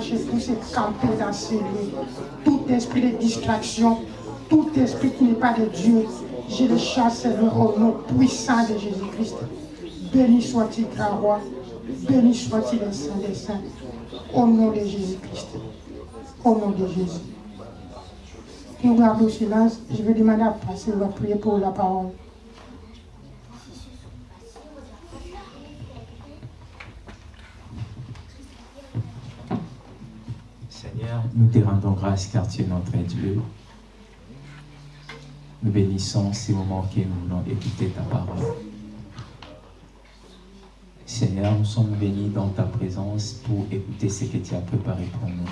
ces anges puissent camper dans ces lieux. Tout esprit de distraction, tout esprit qui n'est pas de Dieu, je le chasse au nom puissant de Jésus-Christ. Béni soit-il, grand roi. Béni soit-il, le Saint des Saints. Au nom de Jésus-Christ. Au nom de Jésus. Nous gardons le silence. Je vais demander à passer, on va prier pour la parole. Seigneur, nous te rendons grâce car tu es notre Dieu. Nous bénissons ces moments que nous voulons écouter ta parole. Seigneur, nous sommes bénis dans ta présence pour écouter ce que tu as préparé pour nous.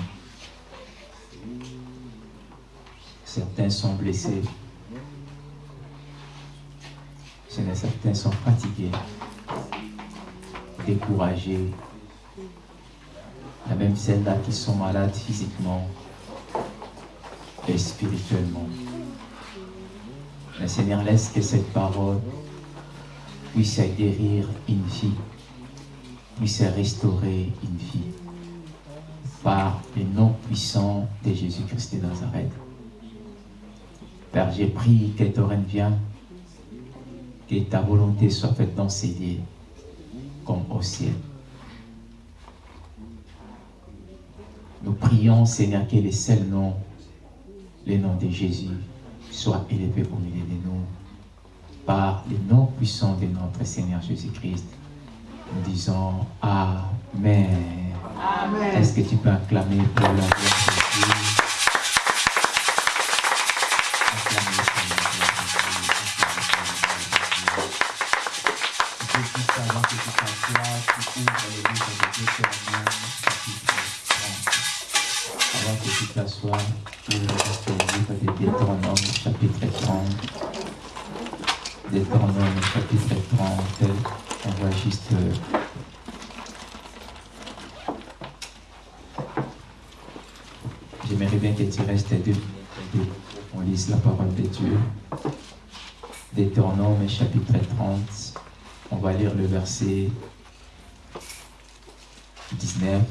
Certains sont blessés. Certains sont fatigués, découragés. Même celles-là qui sont malades physiquement et spirituellement. Mais Seigneur, laisse que cette parole puisse guérir une vie, puisse restaurer une vie par le nom puissant de Jésus-Christ de Nazareth. Père, j'ai prié que ton règne vienne, que ta volonté soit faite dans ces lieux, comme au ciel. Nous prions, Seigneur, que le seul nom, le nom de Jésus, soit élevé au milieu de nous par le nom puissant de notre Seigneur Jésus-Christ. Nous disons Amen. Amen. Est-ce que tu peux acclamer pour la Deutéronome chapitre 30. On va lire le verset 19.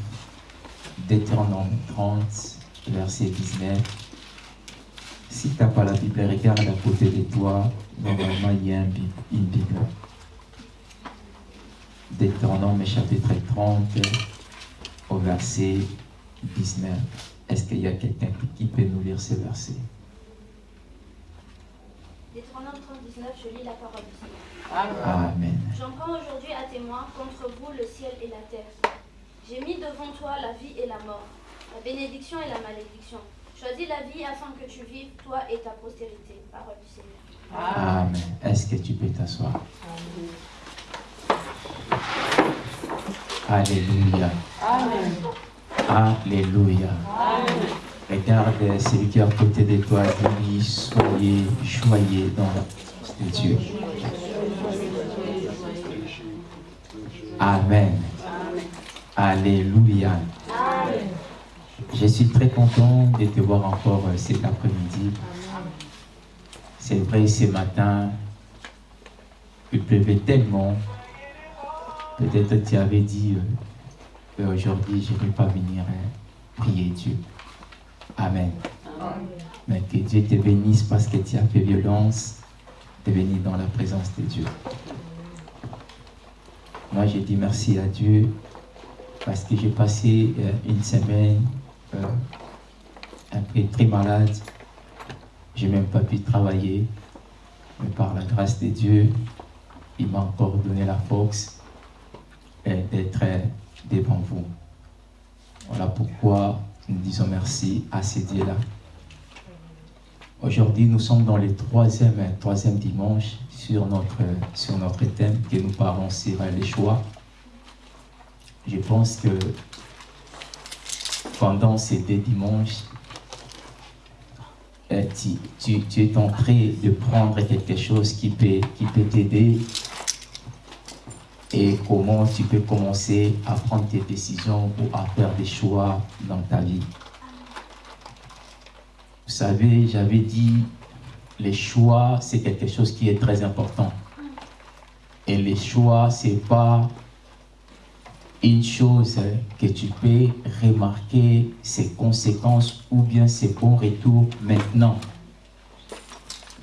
Deutéronome 30, verset 19. Si tu n'as pas la Bible, regarde à côté de toi. Normalement, il y a une Bible. Deutéronome chapitre 30, au verset 19. Est-ce qu'il y a quelqu'un qui peut nous lire ce verset Deutéronome 39, je lis la parole du Seigneur. Amen. J'en prends aujourd'hui à témoin contre vous le ciel et la terre. J'ai mis devant toi la vie et la mort, la bénédiction et la malédiction. Choisis la vie afin que tu vives, toi et ta postérité. Parole du Seigneur. Amen. Est-ce que tu peux t'asseoir? Alléluia. Alléluia. Regarde celui qui est à côté de toi, soyez joyeux dans Dieu. Amen. Alléluia. Je suis très content de te voir encore euh, cet après-midi. C'est vrai, ce matin, il pleuvait tellement. Peut-être tu avais dit, euh, euh, aujourd'hui, je ne vais pas venir euh, prier Dieu. Amen. Mais que Dieu te bénisse parce que tu as fait violence de venir dans la présence de Dieu. Moi, j'ai dit merci à Dieu parce que j'ai passé euh, une semaine euh, un peu très malade. J'ai même pas pu travailler. Mais par la grâce de Dieu, il m'a encore donné la force euh, d'être devant vous. Voilà pourquoi nous disons merci à ces dieux-là. Aujourd'hui, nous sommes dans le troisième, troisième dimanche sur notre, sur notre thème que nous parlons sur les choix. Je pense que pendant ces deux dimanches, euh, tu, es en train de prendre quelque chose qui peut, qui peut t'aider et comment tu peux commencer à prendre tes décisions ou à faire des choix dans ta vie. Vous savez, j'avais dit les choix, c'est quelque chose qui est très important. Et les choix, c'est pas une chose que tu peux remarquer ses conséquences ou bien ses bons retours maintenant.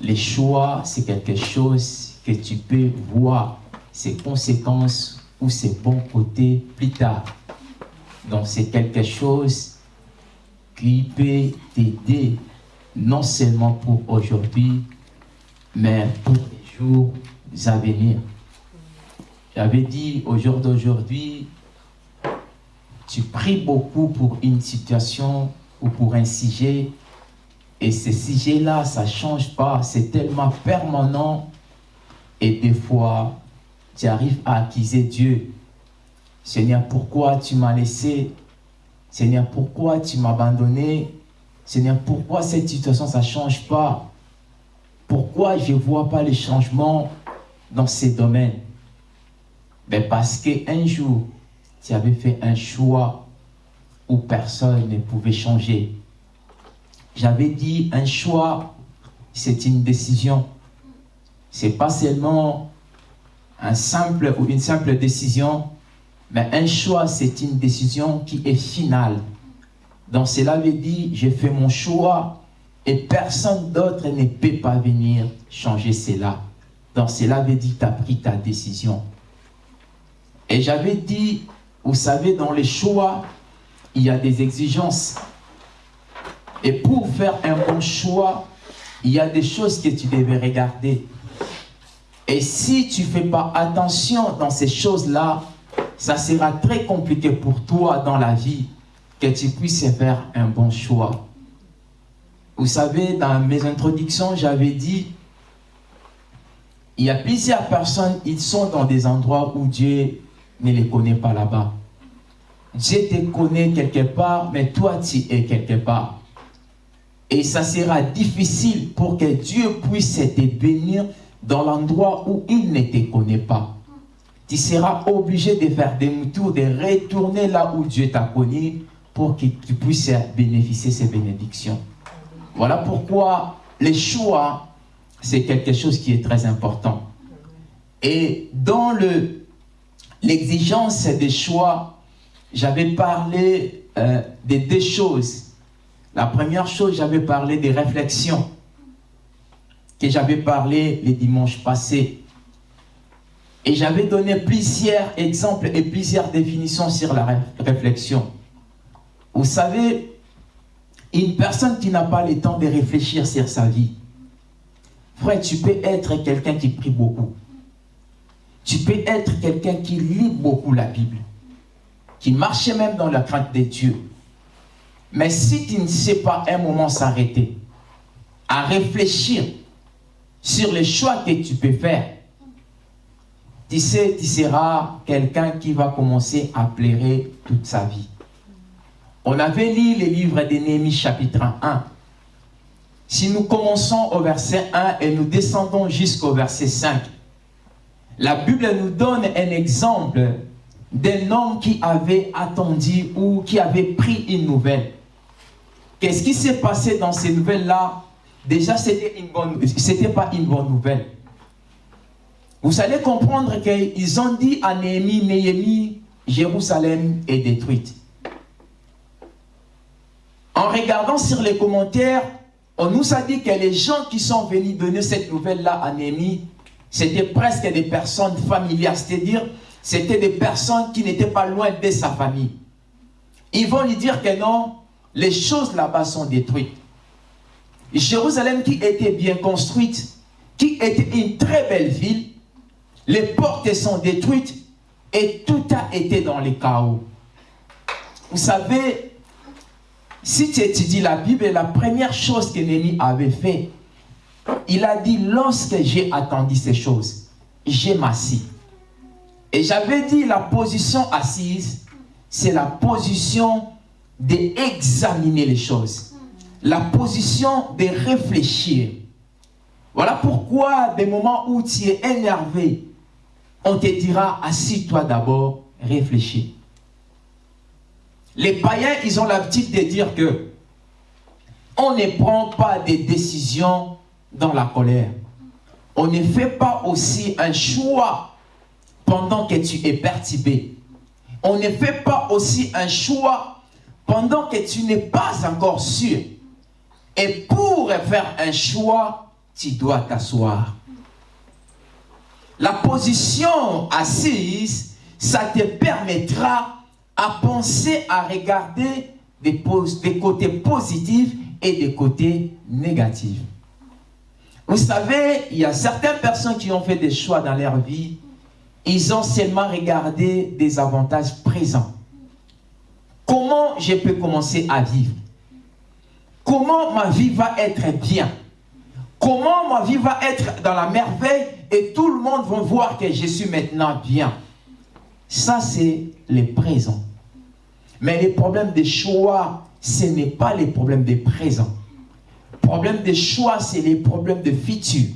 Les choix, c'est quelque chose que tu peux voir ses conséquences ou ses bons côtés plus tard. Donc c'est quelque chose qui peut t'aider non seulement pour aujourd'hui, mais pour les jours à venir. J'avais dit au jour d'aujourd'hui, tu pries beaucoup pour une situation ou pour un sujet, et ce sujet-là, ça ne change pas, c'est tellement permanent, et des fois, tu arrives à accuser Dieu. Seigneur, pourquoi tu m'as laissé? Seigneur, pourquoi tu m'as abandonné? Seigneur, pourquoi cette situation, ça ne change pas? Pourquoi je ne vois pas les changements dans ces domaines? Ben Parce qu'un jour, tu avais fait un choix où personne ne pouvait changer. J'avais dit, un choix, c'est une décision. Ce n'est pas seulement un simple ou une simple décision, mais un choix, c'est une décision qui est finale. Donc cela veut dire, j'ai fait mon choix et personne d'autre ne peut pas venir changer cela. Donc cela veut dire, tu as pris ta décision. Et j'avais dit, vous savez, dans les choix, il y a des exigences. Et pour faire un bon choix, il y a des choses que tu devais regarder. Et si tu ne fais pas attention dans ces choses-là, ça sera très compliqué pour toi dans la vie que tu puisses faire un bon choix. Vous savez, dans mes introductions, j'avais dit, il y a plusieurs personnes, ils sont dans des endroits où Dieu ne les connaît pas là-bas. Dieu te connaît quelque part, mais toi, tu es quelque part. Et ça sera difficile pour que Dieu puisse te bénir dans l'endroit où il ne te connaît pas tu seras obligé de faire des tours, de retourner là où Dieu t'a connu pour que tu puisses bénéficier de ces bénédictions. Voilà pourquoi les choix, c'est quelque chose qui est très important. Et dans l'exigence des choix, j'avais parlé euh, de deux choses. La première chose, j'avais parlé des réflexions que j'avais parlé les dimanches passés. Et j'avais donné plusieurs exemples et plusieurs définitions sur la réflexion. Vous savez, une personne qui n'a pas le temps de réfléchir sur sa vie, frère, tu peux être quelqu'un qui prie beaucoup. Tu peux être quelqu'un qui lit beaucoup la Bible, qui marche même dans la crainte de Dieu. Mais si tu ne sais pas un moment s'arrêter, à réfléchir sur les choix que tu peux faire, tu sais, tu seras quelqu'un qui va commencer à pleurer toute sa vie. On avait lu les livres de Néhémie chapitre 1. Si nous commençons au verset 1 et nous descendons jusqu'au verset 5, la Bible nous donne un exemple d'un homme qui avait attendu ou qui avait pris une nouvelle. Qu'est-ce qui s'est passé dans ces nouvelles-là? Déjà, ce n'était pas une bonne nouvelle. Vous allez comprendre qu'ils ont dit à Néhémie, Néhémie, Jérusalem est détruite. En regardant sur les commentaires, on nous a dit que les gens qui sont venus donner cette nouvelle-là à Néhémie, c'était presque des personnes familières, c'est-à-dire c'était des personnes qui n'étaient pas loin de sa famille. Ils vont lui dire que non, les choses là-bas sont détruites. Jérusalem qui était bien construite, qui était une très belle ville, les portes sont détruites et tout a été dans le chaos. Vous savez, si tu étudies la Bible, la première chose que avait fait, il a dit, lorsque j'ai attendu ces choses, j'ai m'assis. Et j'avais dit, la position assise, c'est la position d'examiner les choses. La position de réfléchir. Voilà pourquoi des moments où tu es énervé, on te dira, assis-toi d'abord, réfléchis. Les païens, ils ont l'habitude de dire que on ne prend pas des décisions dans la colère. On ne fait pas aussi un choix pendant que tu es perturbé. On ne fait pas aussi un choix pendant que tu n'es pas encore sûr. Et pour faire un choix, tu dois t'asseoir. La position assise, ça te permettra à penser, à regarder des, côtés positifs et des côtés négatifs. Vous savez, il y a certaines personnes qui ont fait des choix dans leur vie, ils ont seulement regardé des avantages présents. Comment je peux commencer à vivre? Comment ma vie va être bien? Comment ma vie va être dans la merveille et tout le monde va voir que je suis maintenant bien? Ça, c'est le présent. Mais les problèmes de choix, ce n'est pas les problèmes de présent. Problème de choix, c'est les problèmes de futur.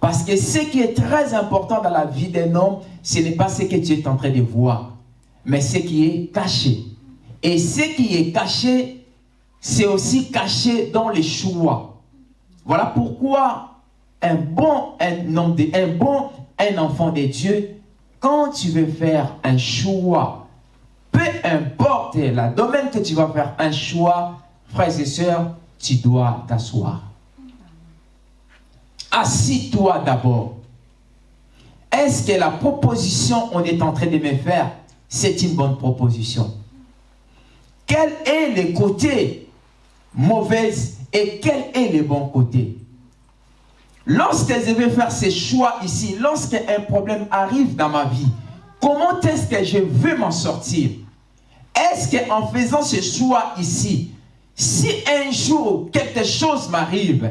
Parce que ce qui est très important dans la vie d'un homme, ce n'est pas ce que tu es en train de voir, mais ce qui est caché. Et ce qui est caché, c'est aussi caché dans les choix. Voilà pourquoi un bon, un, de, bon, un enfant de Dieu, quand tu veux faire un choix, importe la domaine que tu vas faire un choix, frères et sœurs, tu dois t'asseoir. Assis-toi d'abord. Est-ce que la proposition qu'on est en train de me faire, c'est une bonne proposition? Quel est le côté mauvais et quel est le bon côté? Lorsque je vais faire ces choix ici, lorsqu'un problème arrive dans ma vie, comment est-ce que je veux m'en sortir? Est-ce qu'en faisant ce choix ici, si un jour quelque chose m'arrive,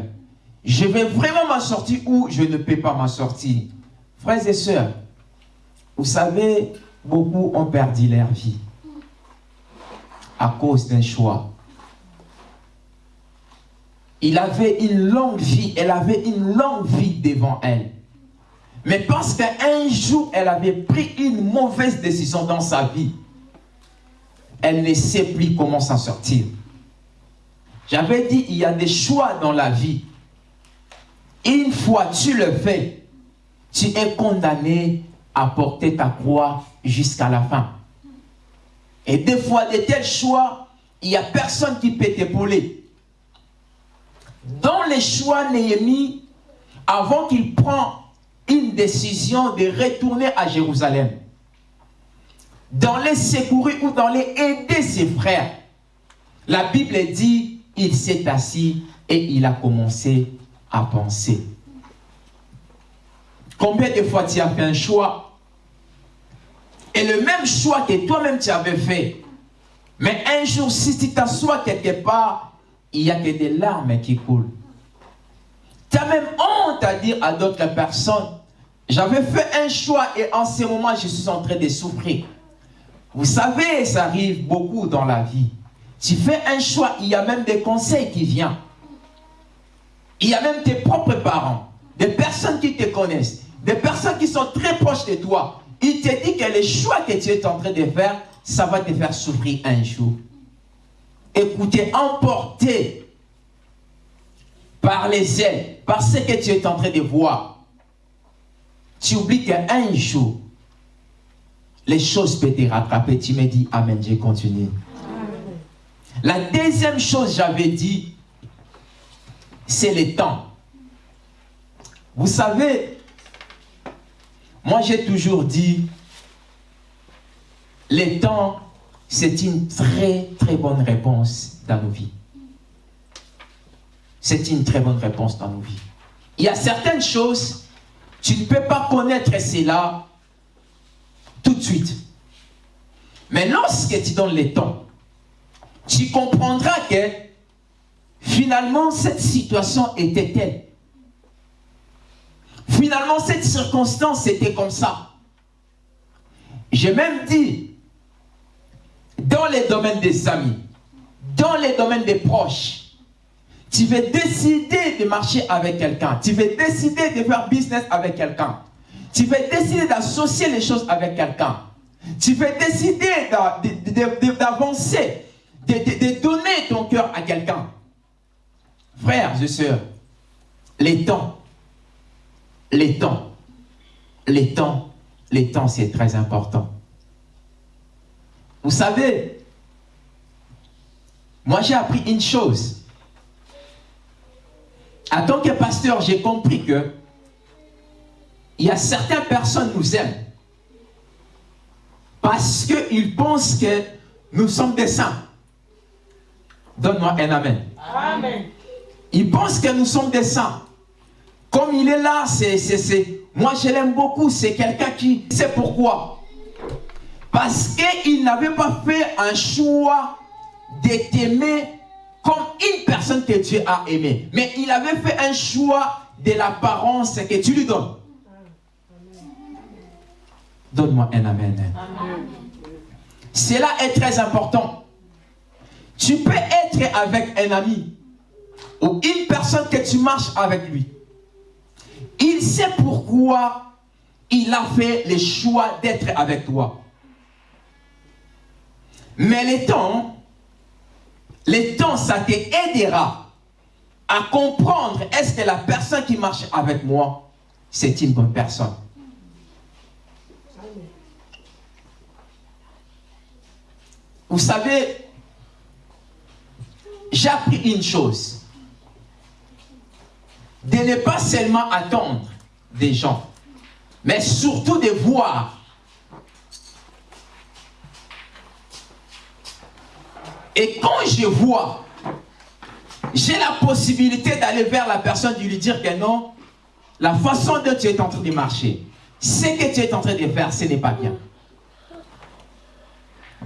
je vais vraiment m'en sortir ou je ne peux pas m'en sortir? Frères et sœurs, vous savez, beaucoup ont perdu leur vie à cause d'un choix. Il avait une longue vie, elle avait une longue vie devant elle. Mais parce qu'un jour, elle avait pris une mauvaise décision dans sa vie, elle ne sait plus comment s'en sortir. J'avais dit, il y a des choix dans la vie. Une fois tu le fais, tu es condamné à porter ta croix jusqu'à la fin. Et des fois, de tels choix, il n'y a personne qui peut t'épauler. Dans les choix Néhémie, avant qu'il prenne une décision de retourner à Jérusalem, dans les secourir ou dans les aider ses frères, la Bible dit il s'est assis et il a commencé à penser. Combien de fois tu as fait un choix? Et le même choix que toi-même tu avais fait, mais un jour, si tu t'assois quelque part, il n'y a que des larmes qui coulent. Tu as même honte à dire à d'autres personnes, j'avais fait un choix et en ce moment, je suis en train de souffrir. Vous savez, ça arrive beaucoup dans la vie. Tu fais un choix, il y a même des conseils qui viennent. Il y a même tes propres parents, des personnes qui te connaissent, des personnes qui sont très proches de toi. Il te dit que les choix que tu es en train de faire, ça va te faire souffrir un jour. Écoutez, emporté par les ailes, par ce que tu es en train de voir, tu oublies qu'un jour, les choses peuvent te rattraper. Tu me dis, Amen, j'ai continué. La deuxième chose, j'avais dit, c'est le temps. Vous savez, moi j'ai toujours dit, le temps, c'est une très très bonne réponse dans nos vies. C'est une très bonne réponse dans nos vies. Il y a certaines choses, tu ne peux pas connaître cela tout de suite. Mais lorsque tu donnes le temps, tu comprendras que finalement cette situation était telle. Finalement cette circonstance était comme ça. J'ai même dit, dans les domaines des amis, dans les domaines des proches, tu veux décider de marcher avec quelqu'un, tu veux décider de faire business avec quelqu'un, tu veux décider d'associer les choses avec quelqu'un, tu veux décider d'avancer de, donner ton cœur à quelqu'un. Frères et sœurs, les temps, les temps, les temps, les temps, c'est très important. Vous savez, moi j'ai appris une chose. En tant que pasteur, j'ai compris que il y a certaines personnes qui nous aiment parce qu'ils pensent que nous sommes des saints. Donne-moi un amen. Amen. Ils pensent que nous sommes des saints. Comme il est là, c'est, moi je l'aime beaucoup, c'est quelqu'un qui sait pourquoi. Parce qu'il n'avait pas fait un choix de t'aimer comme une personne que Dieu a aimé. Mais il avait fait un choix de l'apparence que tu lui donnes. Donne-moi un amen. amen. Cela est très important. Tu peux être avec un ami ou une personne que tu marches avec lui. Il sait pourquoi il a fait le choix d'être avec toi. Mais les temps, les temps, ça t'aidera à comprendre est-ce que la personne qui marche avec moi, c'est une bonne personne? Vous savez, j'ai appris une chose. De ne pas seulement attendre des gens, mais surtout de voir. Et quand je vois, j'ai la possibilité d'aller vers la personne, de lui dire que non, la façon dont tu es en train de marcher, ce que tu es en train de faire, ce n'est pas bien.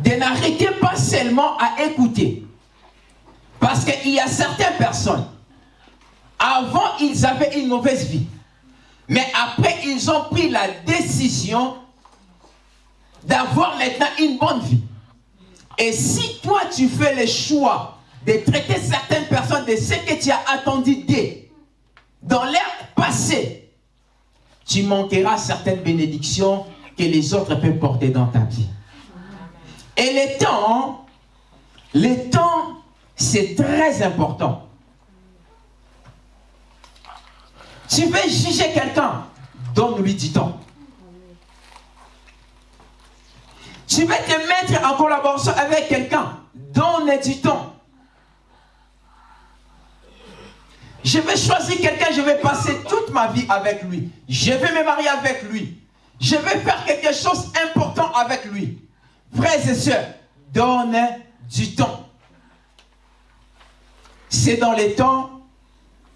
De n'arrêter pas seulement à écouter, parce qu'il y a certaines personnes, avant, ils avaient une mauvaise vie. Mais après, ils ont pris la décision d'avoir maintenant une bonne vie. Et si toi, tu fais le choix de traiter certaines personnes de ce que tu as attendu d'eux dans l'ère passée, tu manqueras certaines bénédictions que les autres peuvent porter dans ta vie. Et les temps, les temps c'est très important. Tu veux juger quelqu'un, donne-lui du temps. Tu veux te mettre en collaboration avec quelqu'un, donne du temps. Je vais choisir quelqu'un, je vais passer toute ma vie avec lui. Je vais me marier avec lui. Je vais faire quelque chose d'important avec lui. Frères et sœurs, donne du temps. C'est dans les temps,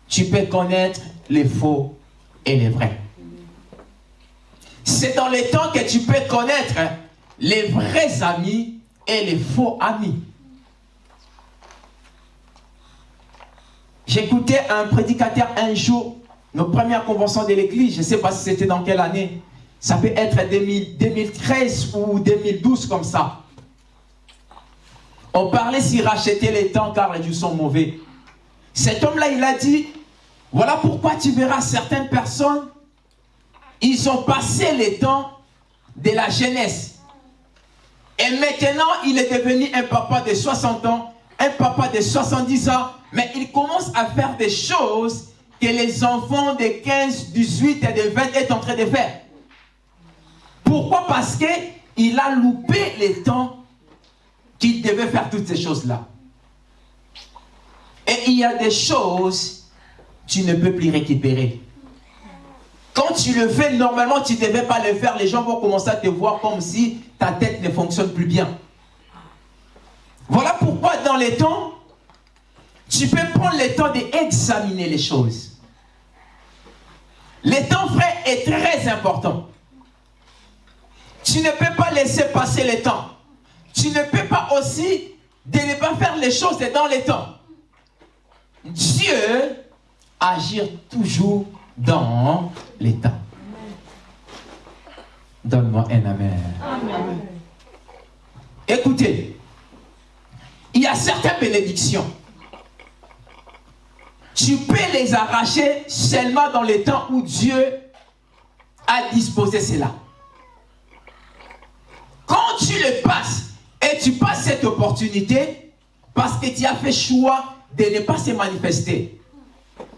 tu peux connaître les faux et les vrais. C'est dans les temps que tu peux connaître les vrais amis et les faux amis. J'écoutais un prédicateur un jour, nos premières conventions de l'église, je ne sais pas si c'était dans quelle année, ça peut être 2013 ou 2012 comme ça. On parlait s'il rachetait les temps car les dieux sont mauvais. Cet homme-là, il a dit, voilà pourquoi tu verras certaines personnes, ils ont passé les temps de la jeunesse. Et maintenant, il est devenu un papa de 60 ans, un papa de 70 ans, mais il commence à faire des choses que les enfants de 15, 18 et de 20 est en train de faire. Pourquoi? Parce qu'il a loupé les temps qu'il devait faire toutes ces choses-là. Et il y a des choses tu ne peux plus récupérer. Quand tu le fais, normalement, tu ne devais pas le faire. Les gens vont commencer à te voir comme si ta tête ne fonctionne plus bien. Voilà pourquoi dans les temps, tu peux prendre le temps d'examiner les choses. Le temps, frère, est très important. Tu ne peux pas laisser passer le temps. Tu ne peux pas aussi de ne pas faire les choses dans les temps. Dieu agit toujours dans les temps. Donne-moi un amen. amen. Écoutez, il y a certaines bénédictions. Tu peux les arracher seulement dans les temps où Dieu a disposé cela. Quand tu le passes et tu passes cette opportunité parce que tu as fait choix de ne pas se manifester.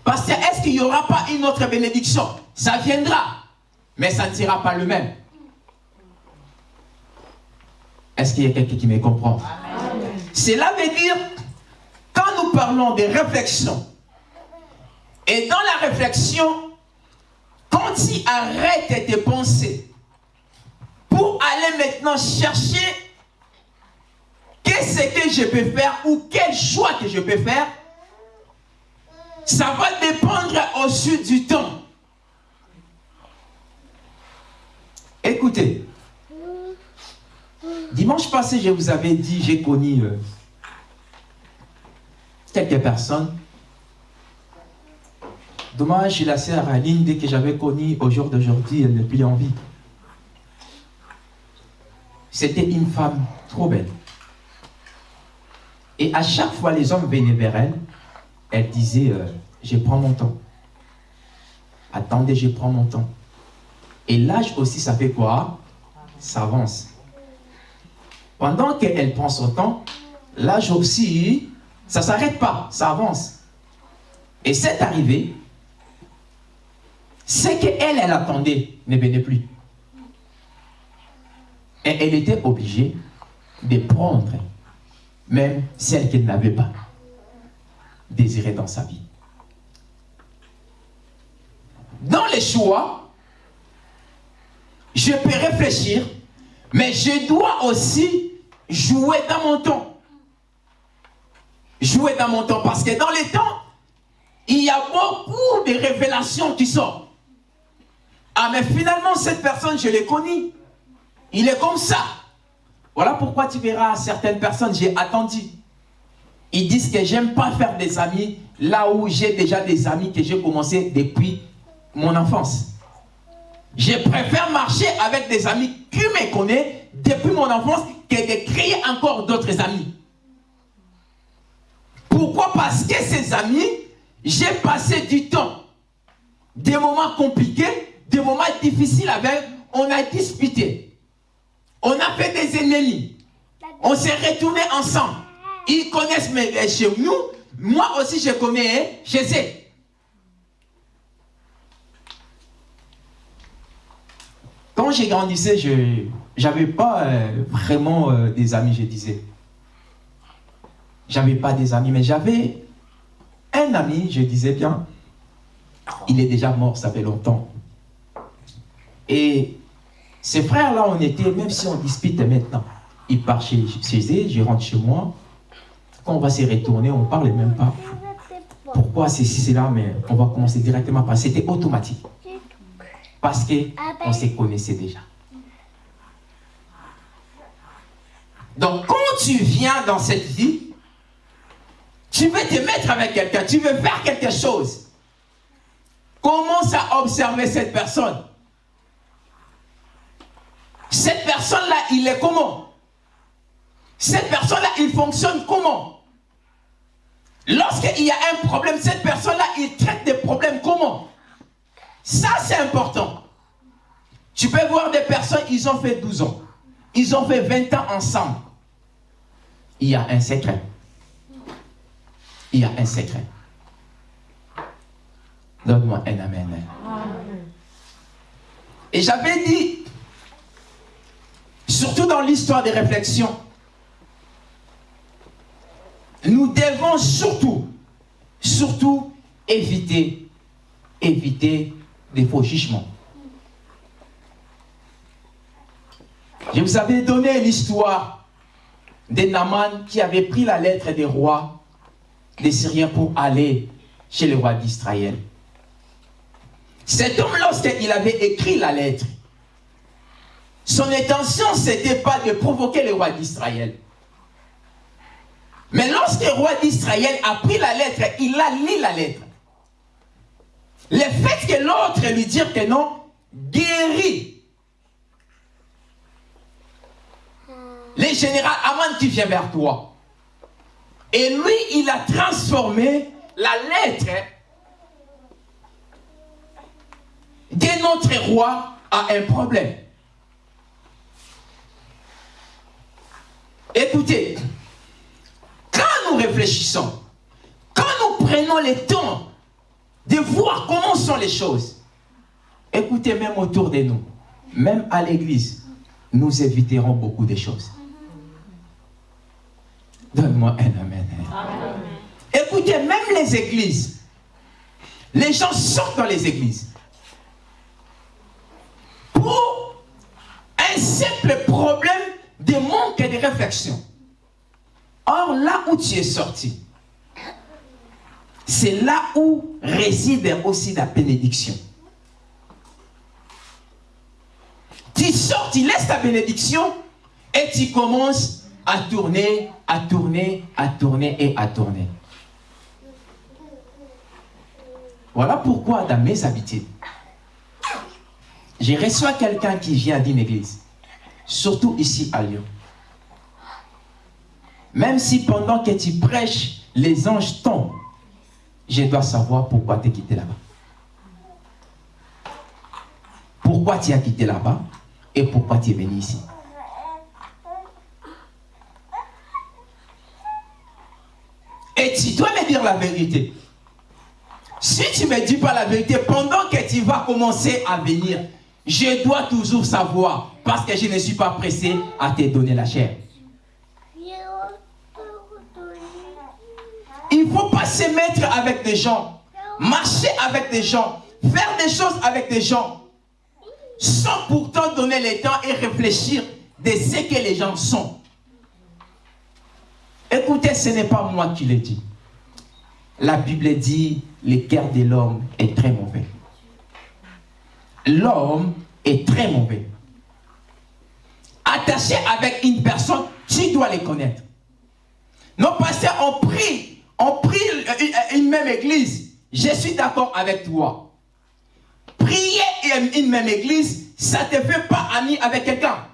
Parce que est-ce qu'il n'y aura pas une autre bénédiction? Ça viendra, mais ça ne sera pas le même. Est-ce qu'il y a quelqu'un qui me comprend? Cela veut dire, quand nous parlons de réflexion, et dans la réflexion, quand tu arrêtes tes pensées pour aller maintenant chercher qu'est-ce que je peux faire ou quel choix que je peux faire, ça va dépendre au sud du temps. Écoutez, dimanche passé, je vous avais dit, j'ai connu euh, quelques personnes. Dommage, la sœur Aline, dès que j'avais connu au jour d'aujourd'hui, elle n'est plus en vie. C'était une femme trop belle. Et à chaque fois, les hommes venaient vers elle, elle disait, euh, je prends mon temps. Attendez, je prends mon temps. Et l'âge aussi, ça fait quoi? Ça avance. Pendant qu'elle prend son temps, l'âge aussi, ça ne s'arrête pas, ça avance. Et c'est arrivé, c'est qu'elle, elle attendait, ne venait plus. Et elle était obligée de prendre même celle qu'elle n'avait pas désirée dans sa vie. Dans les choix, je peux réfléchir, mais je dois aussi jouer dans mon temps. Jouer dans mon temps, parce que dans les temps, il y a beaucoup de révélations qui sortent. Ah, mais finalement, cette personne, je l'ai connue. Il est comme ça. Voilà pourquoi tu verras certaines personnes, j'ai attendu. Ils disent que j'aime pas faire des amis là où j'ai déjà des amis que j'ai commencé depuis mon enfance. Je préfère marcher avec des amis qui me connaissent depuis mon enfance que de créer encore d'autres amis. Pourquoi? Parce que ces amis, j'ai passé du temps, des moments compliqués, des moments difficiles avec, on a disputé. On a fait des ennemis. On s'est retourné ensemble. Ils connaissent mes, chez nous. Moi aussi, je connais chez eux. Quand j'ai grandissé, je n'avais pas euh, vraiment euh, des amis, je disais. J'avais pas des amis, mais j'avais un ami, je disais bien, il est déjà mort, ça fait longtemps. Et ces frères-là, on était, même si on dispute maintenant, ils partent chez, eux, je rentre chez moi. Quand on va se retourner, on ne parle même pas. Pourquoi c'est là, mais on va commencer directement par. C'était automatique. Parce qu'on se connaissait déjà. Donc, quand tu viens dans cette vie, tu veux te mettre avec quelqu'un, tu veux faire quelque chose. Commence à observer cette personne. Cette personne-là, il est comment? Cette personne-là, il fonctionne comment? Lorsqu'il y a un problème, cette personne-là, il traite des problèmes comment? Ça, c'est important. Tu peux voir des personnes, ils ont fait 12 ans. Ils ont fait 20 ans ensemble. Il y a un secret. Il y a un secret. Donne-moi un amen. Et j'avais dit, surtout dans l'histoire des réflexions, nous devons surtout, surtout éviter, éviter des faux jugements. Je vous avais donné l'histoire de Naman qui avait pris la lettre des rois des Syriens pour aller chez le roi d'Israël. Cet homme, lorsqu'il avait écrit la lettre, son intention, ce n'était pas de provoquer le roi d'Israël. Mais lorsque le roi d'Israël a pris la lettre, il a lu la lettre. Le fait que l'autre lui dise que non, guérit. Le général Aman qui vient vers toi. Et lui, il a transformé la lettre de notre roi à un problème. Écoutez, quand nous réfléchissons, quand nous prenons le temps de voir comment sont les choses. Écoutez, même autour de nous, même à l'église, nous éviterons beaucoup de choses. Donne-moi un amen. Écoutez, même les églises, les gens sortent dans les églises pour un simple problème de manque de réflexion. Or, là où tu es sorti, c'est là où réside aussi la bénédiction. Tu sors, tu laisses ta bénédiction et tu commences à tourner, à tourner, à tourner et à tourner. Voilà pourquoi dans mes habitudes, je reçois quelqu'un qui vient d'une église, surtout ici à Lyon. Même si pendant que tu prêches, les anges tombent, je dois savoir pourquoi tu es quitté là-bas. Pourquoi tu as quitté là-bas et pourquoi tu es venu ici? Et tu dois me dire la vérité. Si tu ne me dis pas la vérité, pendant que tu vas commencer à venir, je dois toujours savoir, parce que je ne suis pas pressé à te donner la chair. Il ne faut pas se mettre avec des gens, marcher avec des gens, faire des choses avec des gens, sans pourtant donner le temps et réfléchir de ce que les gens sont. Écoutez, ce n'est pas moi qui le dis. La Bible dit, le cœur de l'homme est très mauvais. L'homme est très mauvais. Attaché avec une personne, tu dois les connaître. Nos pasteurs ont pris, ont pris une même église. Je suis d'accord avec toi. Prier une même église, ça ne te fait pas ami avec quelqu'un.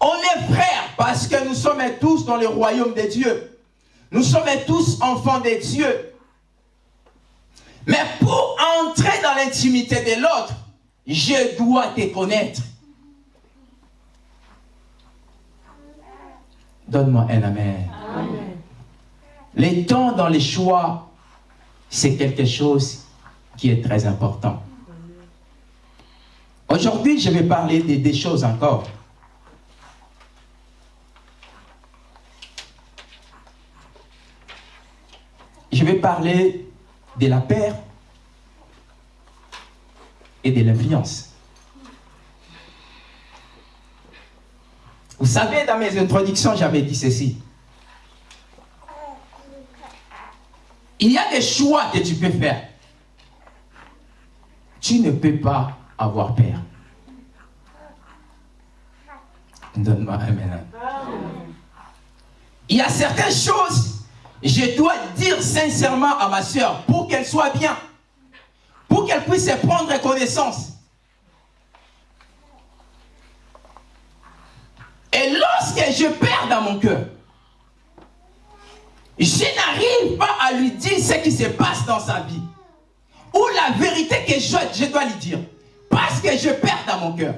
On est frères parce que nous sommes tous dans le royaume de Dieu. Nous sommes tous enfants de Dieu. Mais pour entrer dans l'intimité de l'autre, je dois te connaître. Donne-moi un amen. amen. Les temps dans les choix, c'est quelque chose qui est très important. Aujourd'hui, je vais parler de, des choses encore. Je vais parler de la paix et de l'influence. Vous savez, dans mes introductions, j'avais dit ceci. Il y a des choix que tu peux faire. Tu ne peux pas avoir peur. Donne-moi un maintenant. Il y a certaines choses, je dois dire sincèrement à ma soeur pour qu'elle soit bien, pour qu'elle puisse prendre connaissance. Et lorsque je perds dans mon cœur, je n'arrive pas à lui dire ce qui se passe dans sa vie. Ou la vérité que je, je dois lui dire. Parce que je perds dans mon cœur.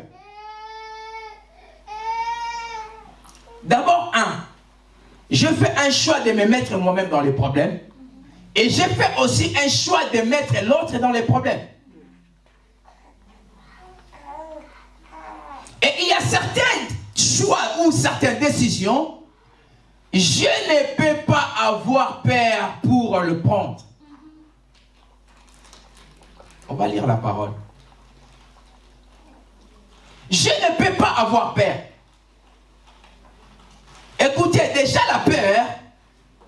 D'abord, je fais un choix de me mettre moi-même dans les problèmes. Et je fais aussi un choix de mettre l'autre dans les problèmes. Et il y a certains choix ou certaines décisions, je ne peux pas avoir peur pour le prendre. On va lire la parole. Je ne peux pas avoir peur. Écoutez, déjà la peur,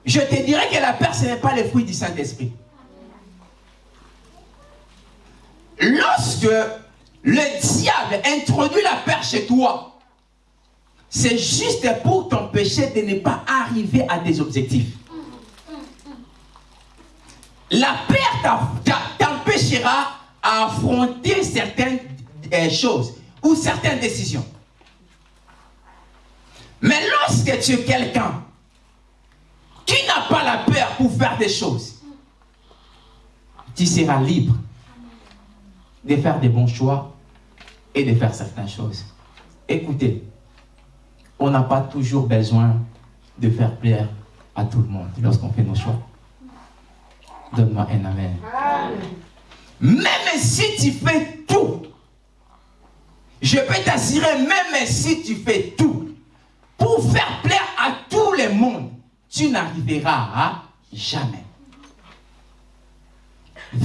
je te dirais que la peur, ce n'est pas le fruit du Saint-Esprit. Lorsque le diable introduit la peur chez toi, c'est juste pour t'empêcher de ne pas arriver à des objectifs. La peur t'empêchera à affronter certaines euh, choses ou certaines décisions. Mais lorsque tu es quelqu'un qui n'a pas la peur pour faire des choses, tu seras libre de faire des bons choix et de faire certaines choses. Écoutez, on n'a pas toujours besoin de faire plaire à tout le monde lorsqu'on fait nos choix. Donne-moi un amen. Même si tu fais tout, je peux t'assurer, même si tu fais tout, tu n'arriveras jamais.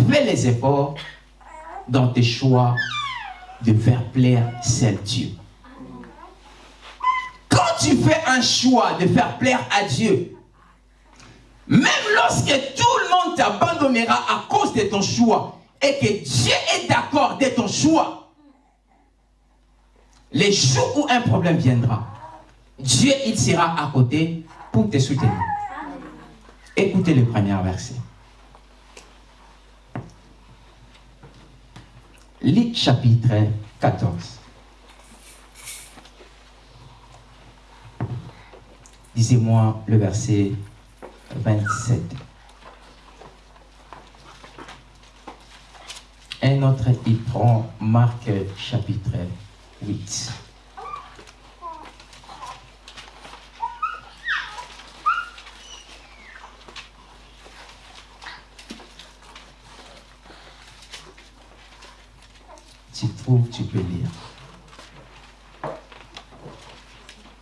Fais les efforts dans tes choix de faire plaire seul Dieu. Quand tu fais un choix de faire plaire à Dieu, même lorsque tout le monde t'abandonnera à cause de ton choix et que Dieu est d'accord de ton choix, les jours où un problème viendra, Dieu il sera à côté pour te. Écoutez le premier verset. Luc chapitre 14. Disez-moi le verset 27. Un autre, il prend Marc chapitre 8. Tu trouves, tu peux lire.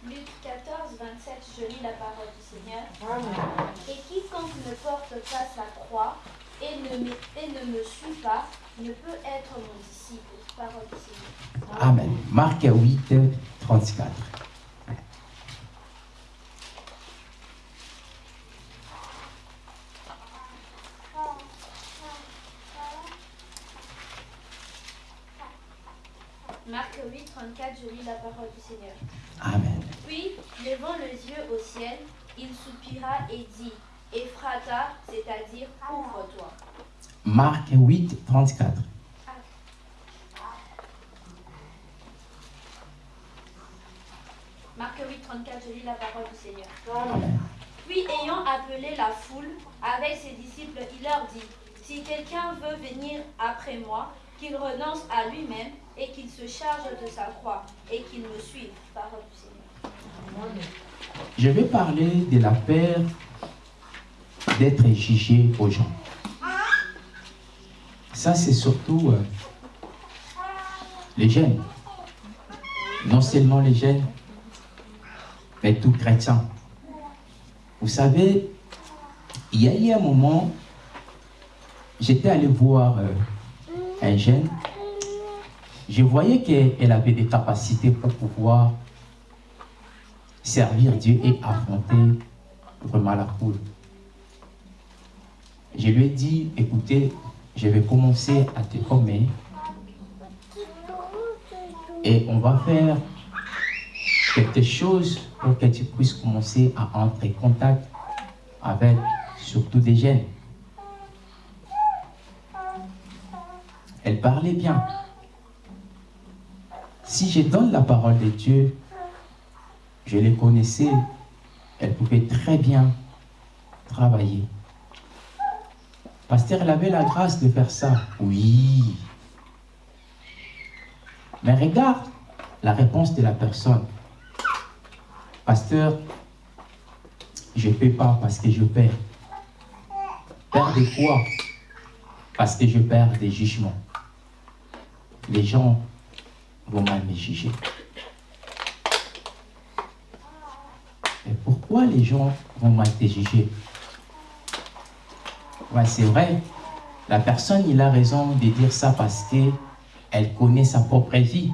Luc 14, 27, je lis la parole du Seigneur. Et quiconque ne porte pas sa croix et ne, me, et ne me suit pas ne peut être mon disciple. Parole du Seigneur. Amen. Marc 8, 34. Marc 8, 34, je lis la parole du Seigneur. Amen. Puis, levant les yeux au ciel, il soupira et dit, Ephrata, c'est-à-dire ouvre-toi. Marc 8, 34. Marc 8, 34, je lis la parole du Seigneur. Amen. Puis, ayant appelé la foule avec ses disciples, il leur dit, Si quelqu'un veut venir après moi, qu'il renonce à lui-même et qu'il se charge de sa croix et qu'il me suive. Parole du Seigneur. Je vais parler de la peur d'être jugé aux gens. Ça, c'est surtout euh, les jeunes. Non seulement les jeunes, mais tout chrétien. Vous savez, il y a eu un moment, j'étais allé voir euh, un jeune. Je voyais qu'elle avait des capacités pour pouvoir servir Dieu et affronter vraiment la foule. Je lui ai dit, écoutez, je vais commencer à te former et on va faire quelque chose pour que tu puisses commencer à entrer en contact avec surtout des jeunes. Elle parlait bien. Si je donne la parole de Dieu, je les connaissais, elle pouvait très bien travailler. Pasteur, elle avait la grâce de faire ça. Oui. Mais regarde la réponse de la personne. Pasteur, je ne paie pas parce que je perds. Perdre de quoi? Parce que je perds des jugements. Les gens vont mal me juger. Et pourquoi les gens vont mal te juger? Ouais, c'est vrai. La personne, il a raison de dire ça parce que elle connaît sa propre vie.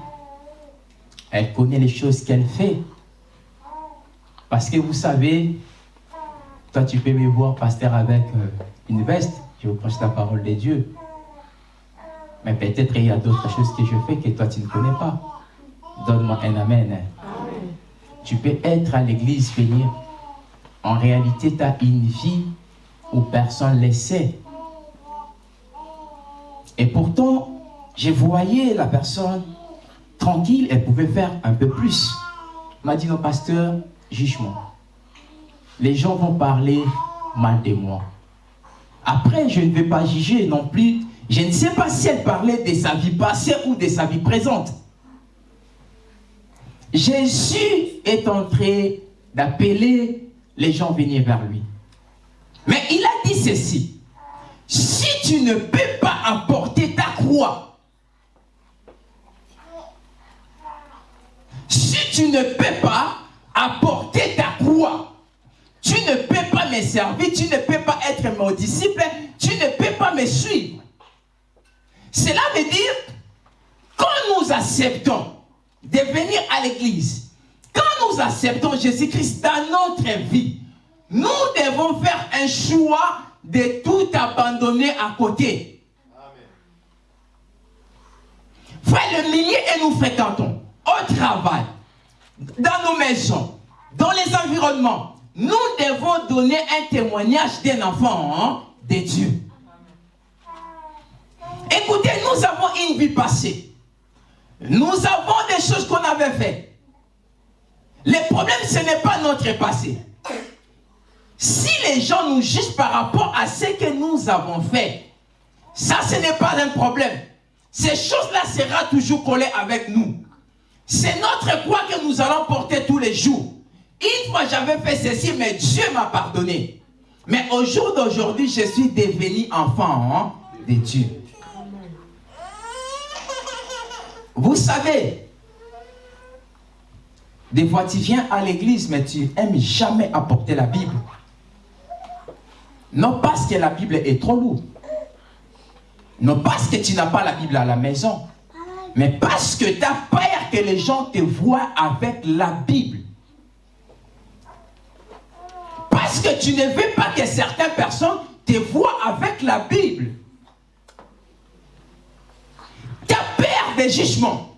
Elle connaît les choses qu'elle fait. Parce que vous savez, toi tu peux me voir pasteur avec euh, une veste, je vous prêche la parole de Dieu. Mais peut-être il y a d'autres choses que je fais que toi tu ne connais pas. Donne-moi un amen. Tu peux être à l'église, venir. En réalité, tu as une vie où personne ne le sait. Et pourtant, je voyais la personne tranquille, elle pouvait faire un peu plus. m'a dit, non, pasteur, juge-moi. Les gens vont parler mal de moi. Après, je ne vais pas juger non plus. Je ne sais pas si elle parlait de sa vie passée ou de sa vie présente. Jésus est en train d'appeler les gens venir vers lui. Mais il a dit ceci. si tu ne peux pas apporter ta croix, si tu ne peux pas apporter ta croix, tu ne peux pas me servir, tu ne peux pas être mon disciple, tu ne peux pas me suivre. Cela veut dire, quand nous acceptons de venir à l'église, quand nous acceptons Jésus-Christ dans notre vie, nous devons faire un choix de tout abandonner à côté. Frère, le milieu et nous fréquentons, au travail, dans nos maisons, dans les environnements, nous devons donner un témoignage d'un enfant hein, de Dieu. Écoutez, nous avons une vie passée. Nous avons des choses qu'on avait faites. Le problème, ce n'est pas notre passé. Si les gens nous jugent par rapport à ce que nous avons fait, ça, ce n'est pas un problème. Ces choses-là sera toujours collées avec nous. C'est notre croix que nous allons porter tous les jours. Une fois j'avais fait ceci, mais Dieu m'a pardonné. Mais au jour d'aujourd'hui, je suis devenu enfant hein, de Dieu. Vous savez, des fois tu viens à l'église, mais tu n'aimes jamais apporter la Bible. Non parce que la Bible est trop lourde. Non parce que tu n'as pas la Bible à la maison. Mais parce que tu as peur que les gens te voient avec la Bible. Parce que tu ne veux pas que certaines personnes te voient avec la Bible. Tu as peur des jugements.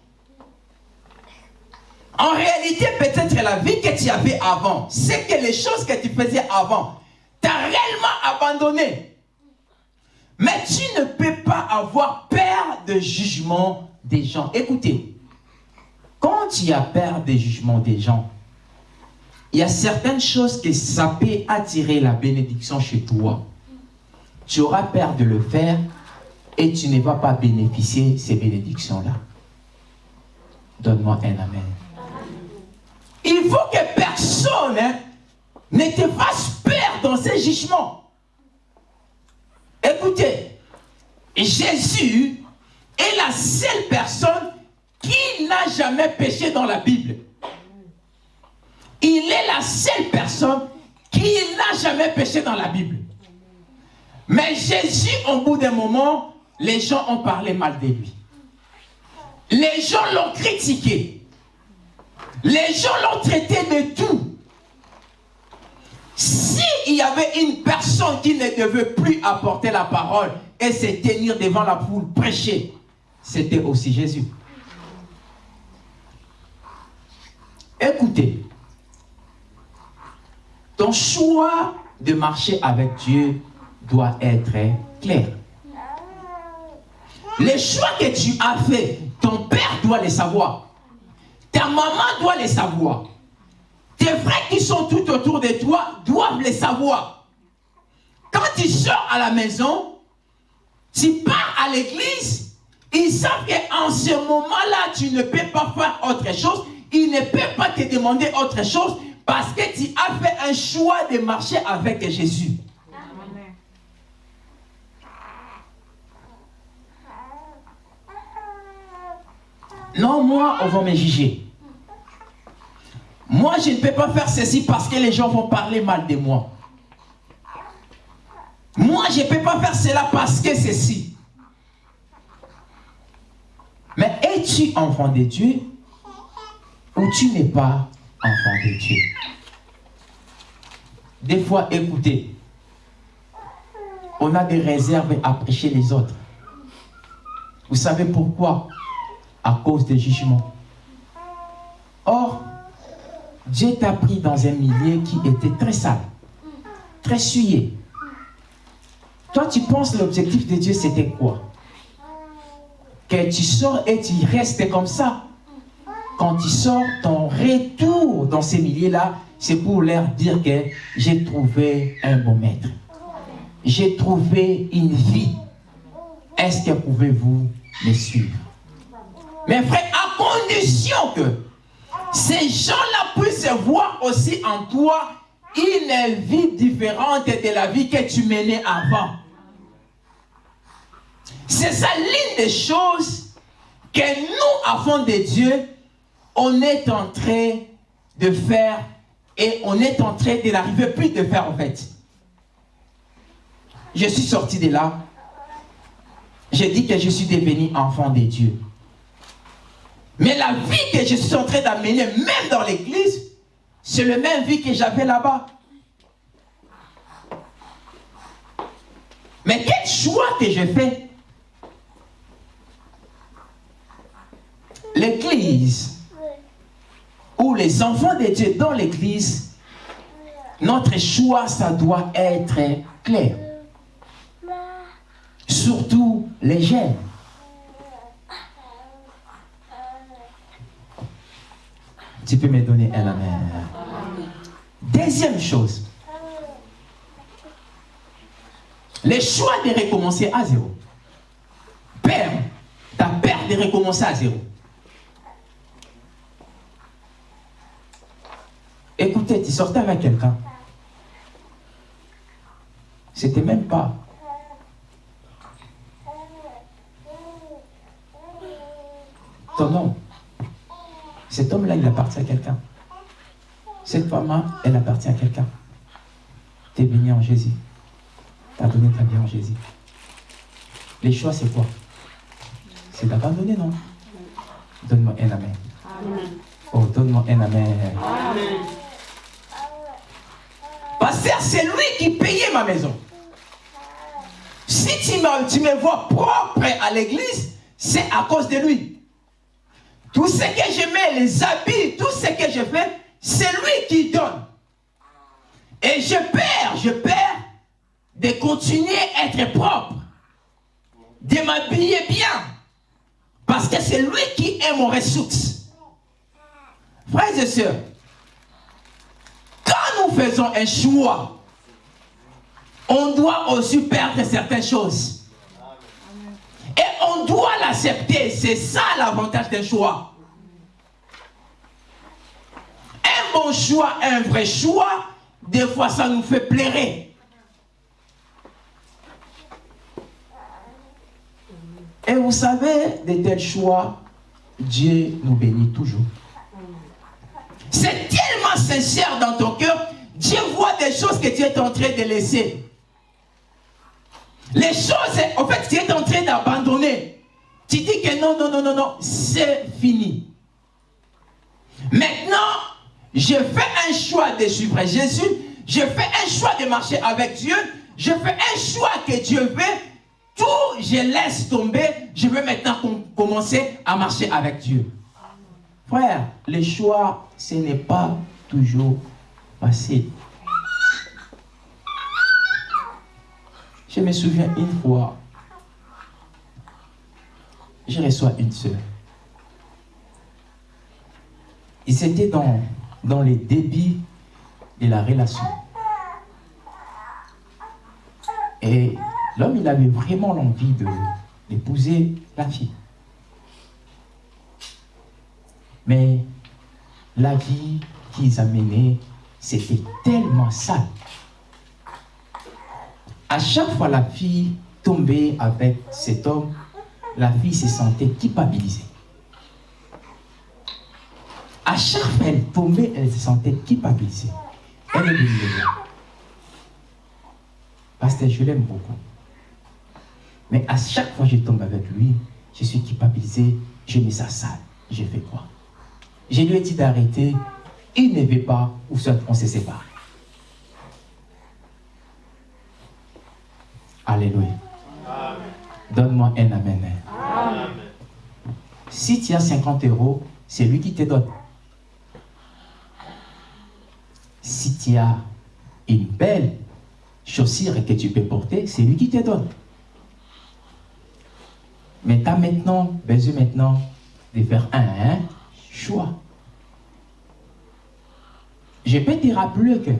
En réalité, peut-être la vie que tu avais avant, c'est que les choses que tu faisais avant, tu as réellement abandonné. Mais tu ne peux pas avoir peur de jugement des gens. Écoutez, quand tu as peur des jugements des gens, il y a certaines choses que ça peut attirer la bénédiction chez toi. Tu auras peur de le faire et tu ne vas pas bénéficier de ces bénédictions-là. Donne-moi un amen. Il faut que personne hein, ne te fasse peur dans ces jugements. Écoutez, Jésus est la seule personne qui n'a jamais péché dans la Bible. Il est la seule personne qui n'a jamais péché dans la Bible. Mais Jésus, au bout d'un moment, les gens ont parlé mal de lui. Les gens l'ont critiqué. Les gens l'ont traité de tout. S'il y avait une personne qui ne devait plus apporter la parole et se tenir devant la foule, prêcher, c'était aussi Jésus. Écoutez, ton choix de marcher avec Dieu doit être clair. Les choix que tu as fait, ton père doit les savoir. Ta maman doit les savoir. Tes frères qui sont tout autour de toi doivent les savoir. Quand tu sors à la maison, tu pars à l'église, ils savent qu'en ce moment-là, tu ne peux pas faire autre chose. Ils ne peuvent pas te demander autre chose parce que tu as fait un choix de marcher avec Jésus. Non, moi, on va me juger. Moi, je ne peux pas faire ceci parce que les gens vont parler mal de moi. Moi, je ne peux pas faire cela parce que ceci. Mais es-tu enfant de Dieu ou tu n'es pas enfant de Dieu? Des fois, écoutez, on a des réserves à prêcher les autres. Vous savez pourquoi? À cause des jugements. Or, Dieu t'a pris dans un milieu qui était très sale, très souillé. Toi, tu penses l'objectif de Dieu, c'était quoi? Que tu sors et tu restes comme ça quand tu sors, ton retour dans ces milieux-là, c'est pour leur dire que j'ai trouvé un bon maître. J'ai trouvé une vie. Est-ce que pouvez-vous me suivre? Mes frères, à condition que ces gens-là puissent voir aussi en toi une vie différente de la vie que tu menais avant. C'est ça l'une des choses que nous, avant de Dieu, on est en train de faire et on est en train de n'arriver plus de faire en fait. Je suis sorti de là. J'ai dit que je suis devenu enfant de Dieu. Mais la vie que je suis en train d'amener, même dans l'église, c'est le même vie que j'avais là-bas. Mais quel choix que je fais L'église, ou les enfants de Dieu dans l'église, notre choix, ça doit être clair. Surtout les jeunes. Tu peux me donner un amen. Deuxième chose. Le choix de recommencer à zéro. Père, ta peur de recommencer à zéro. Écoutez, tu sortais avec quelqu'un. C'était même pas. Ton nom. Cet homme-là, il appartient à quelqu'un. Cette femme-là, elle appartient à quelqu'un. Tu es béni en Jésus. Tu as donné ta vie en Jésus. Les choix, c'est quoi? C'est d'abandonner, non? Donne-moi un amen. Oh, donne-moi un amen. Pasteur, c'est lui qui payait ma maison. Si tu me, tu me vois propre à l'église, c'est à cause de lui. Tout ce que je mets, les habits, tout ce que je fais, c'est lui qui donne. Et je perds, je perds de continuer à être propre, de m'habiller bien, parce que c'est lui qui est mon ressource. Frères et sœurs, quand nous faisons un choix, on doit aussi perdre certaines choses. On doit l'accepter. C'est ça l'avantage d'un choix. Un bon choix, un vrai choix, des fois ça nous fait plairer. Et vous savez, de tels choix, Dieu nous bénit toujours. C'est tellement sincère dans ton cœur, Dieu voit des choses que tu es en train de laisser. Les choses, en fait, tu es en train d'abandonner. Tu dis que non, non, non, non, non, c'est fini. Maintenant, je fais un choix de suivre Jésus. Je fais un choix de marcher avec Dieu. Je fais un choix que Dieu veut. Tout, je laisse tomber. Je veux maintenant commencer à marcher avec Dieu. Frère, le choix, ce n'est pas toujours facile. Je me souviens une fois, je reçois une soeur. Et c'était dans, dans les débits de la relation. Et l'homme, il avait vraiment l'envie d'épouser la fille. Mais la vie qu'ils amenaient, c'était tellement sale. À chaque fois la fille tombait avec cet homme, la fille se sentait culpabilisée. À chaque fois elle tombait, elle se sentait culpabilisée. Elle est Parce que je l'aime beaucoup. Mais à chaque fois que je tombe avec lui, je suis culpabilisé, je mets ça sale. J'ai fait quoi? Je lui ai dit d'arrêter, il ne veut pas, ou soit on se sépare. Alléluia. Donne-moi un amen. Si tu as 50 euros, c'est lui qui te donne. Si tu as une belle chaussure que tu peux porter, c'est lui qui te donne. Mais tu as maintenant besoin maintenant de faire un choix. Je peux te rappeler que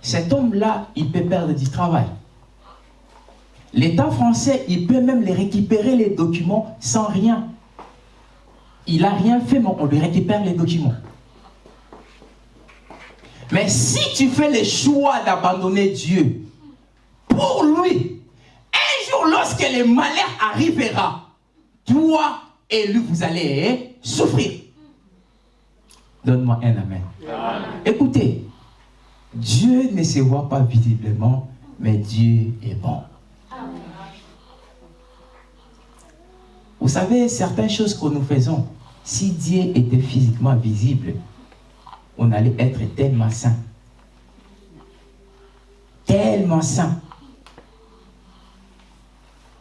cet homme-là, il peut perdre du travail. L'État français, il peut même les récupérer les documents sans rien. Il n'a rien fait, mais on lui récupère les documents. Mais si tu fais le choix d'abandonner Dieu, pour lui, un jour, lorsque le malheur arrivera, toi et lui, vous allez souffrir. Donne-moi un amen. Écoutez, Dieu ne se voit pas visiblement, mais Dieu est bon. Vous savez, certaines choses que nous faisons, si Dieu était physiquement visible, on allait être tellement saint. Tellement saint.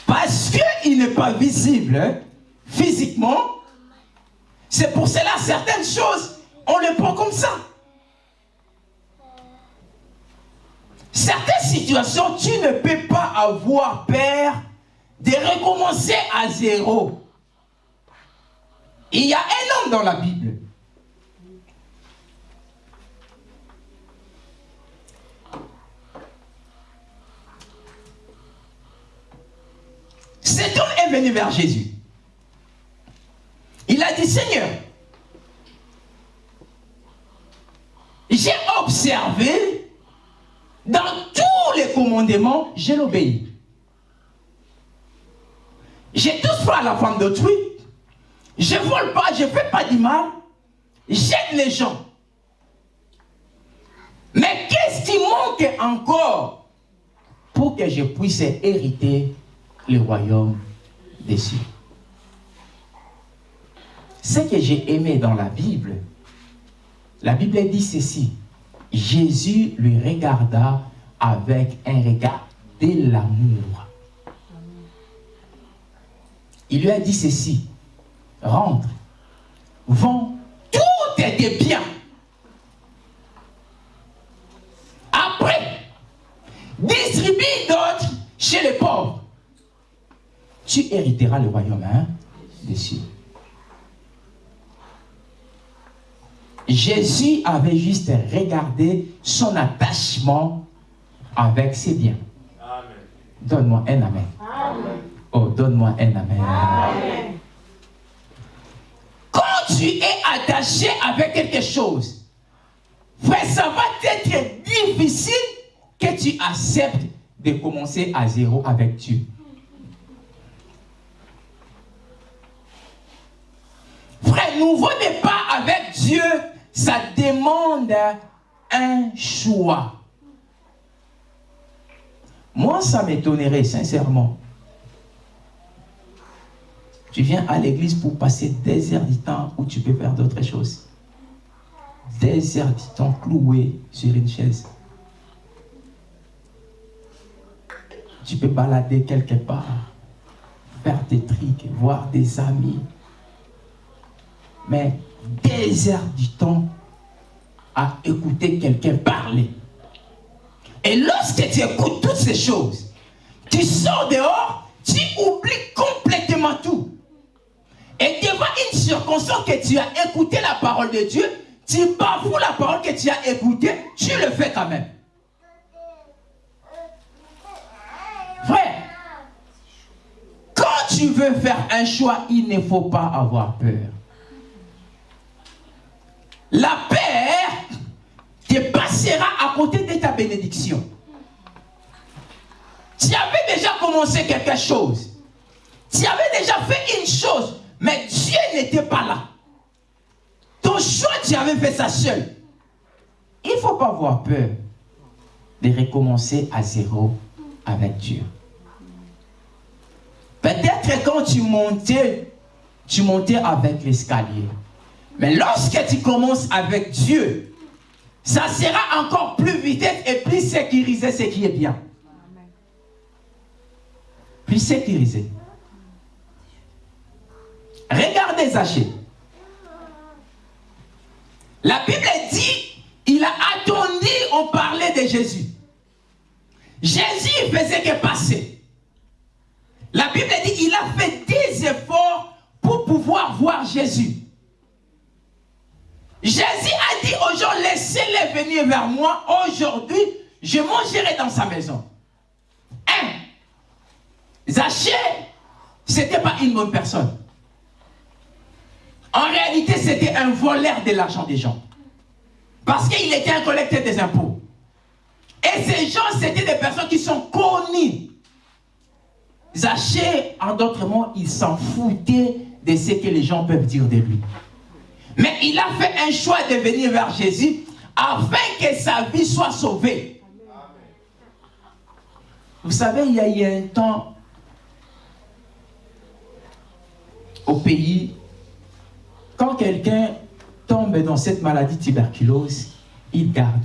Parce qu'il n'est pas visible hein, physiquement, c'est pour cela certaines choses, on les prend comme ça. Certaines situations, tu ne peux pas avoir peur de recommencer à zéro. Il y a un homme dans la Bible. Cet homme est venu vers Jésus. Il a dit, Seigneur, j'ai observé dans tous les commandements, je l'obéis. J'ai tout fait à la femme d'autrui. Je ne vole pas, je ne fais pas du mal. J'aide les gens. Mais qu'est-ce qui manque encore pour que je puisse hériter le royaume des cieux? Ce que j'ai aimé dans la Bible, la Bible dit ceci. Jésus lui regarda avec un regard de l'amour. Il lui a dit ceci, rentre, vends tout tes biens. Après, distribue d'autres chez les pauvres. Tu hériteras le royaume hein, des cieux. Jésus avait juste regardé son attachement avec ses biens. Donne-moi un amen. Oh, donne-moi un amen. Quand tu es attaché avec quelque chose, frère, ça va être difficile que tu acceptes de commencer à zéro avec Dieu. Frère, nouveau départ avec Dieu, ça demande un choix. Moi, ça m'étonnerait sincèrement. Tu viens à l'église pour passer des heures du temps où tu peux faire d'autres choses. Des heures du temps cloué sur une chaise. Tu peux balader quelque part, faire des trucs, voir des amis, mais des heures du temps à écouter quelqu'un parler. Et lorsque tu écoutes toutes ces choses, tu sors dehors, tu oublies complètement tout. Et devant une circonstance que tu as écouté la parole de Dieu, tu bafoues la parole que tu as écoutée, tu le fais quand même. Frère, quand tu veux faire un choix, il ne faut pas avoir peur. La paix te passera à côté de ta bénédiction. Tu avais déjà commencé quelque chose. Tu avais déjà fait une chose, mais Dieu n'était pas là. Ton choix, tu avais fait ça seul. Il ne faut pas avoir peur de recommencer à zéro avec Dieu. Peut-être quand tu montais, tu montais avec l'escalier. Mais lorsque tu commences avec Dieu, ça sera encore plus vite et plus sécurisé ce qui est bien. Plus sécurisé. Regardez Zachée. La Bible dit, il a attendu, on parlait de Jésus. Jésus faisait que passer. La Bible dit, il a fait des efforts pour pouvoir voir Jésus. Jésus a dit aux gens, laissez-les venir vers moi. Aujourd'hui, je mangerai dans sa maison. Un, Zachée, ce n'était pas une bonne personne. En réalité, c'était un voleur de l'argent des gens. Parce qu'il était un collecteur des impôts. Et ces gens, c'était des personnes qui sont connues. Zachée, en d'autres mots, il s'en foutait de ce que les gens peuvent dire de lui. Mais il a fait un choix de venir vers Jésus afin que sa vie soit sauvée. Vous savez, il y a eu un temps au pays, quand quelqu'un tombe dans cette maladie tuberculose, il garde.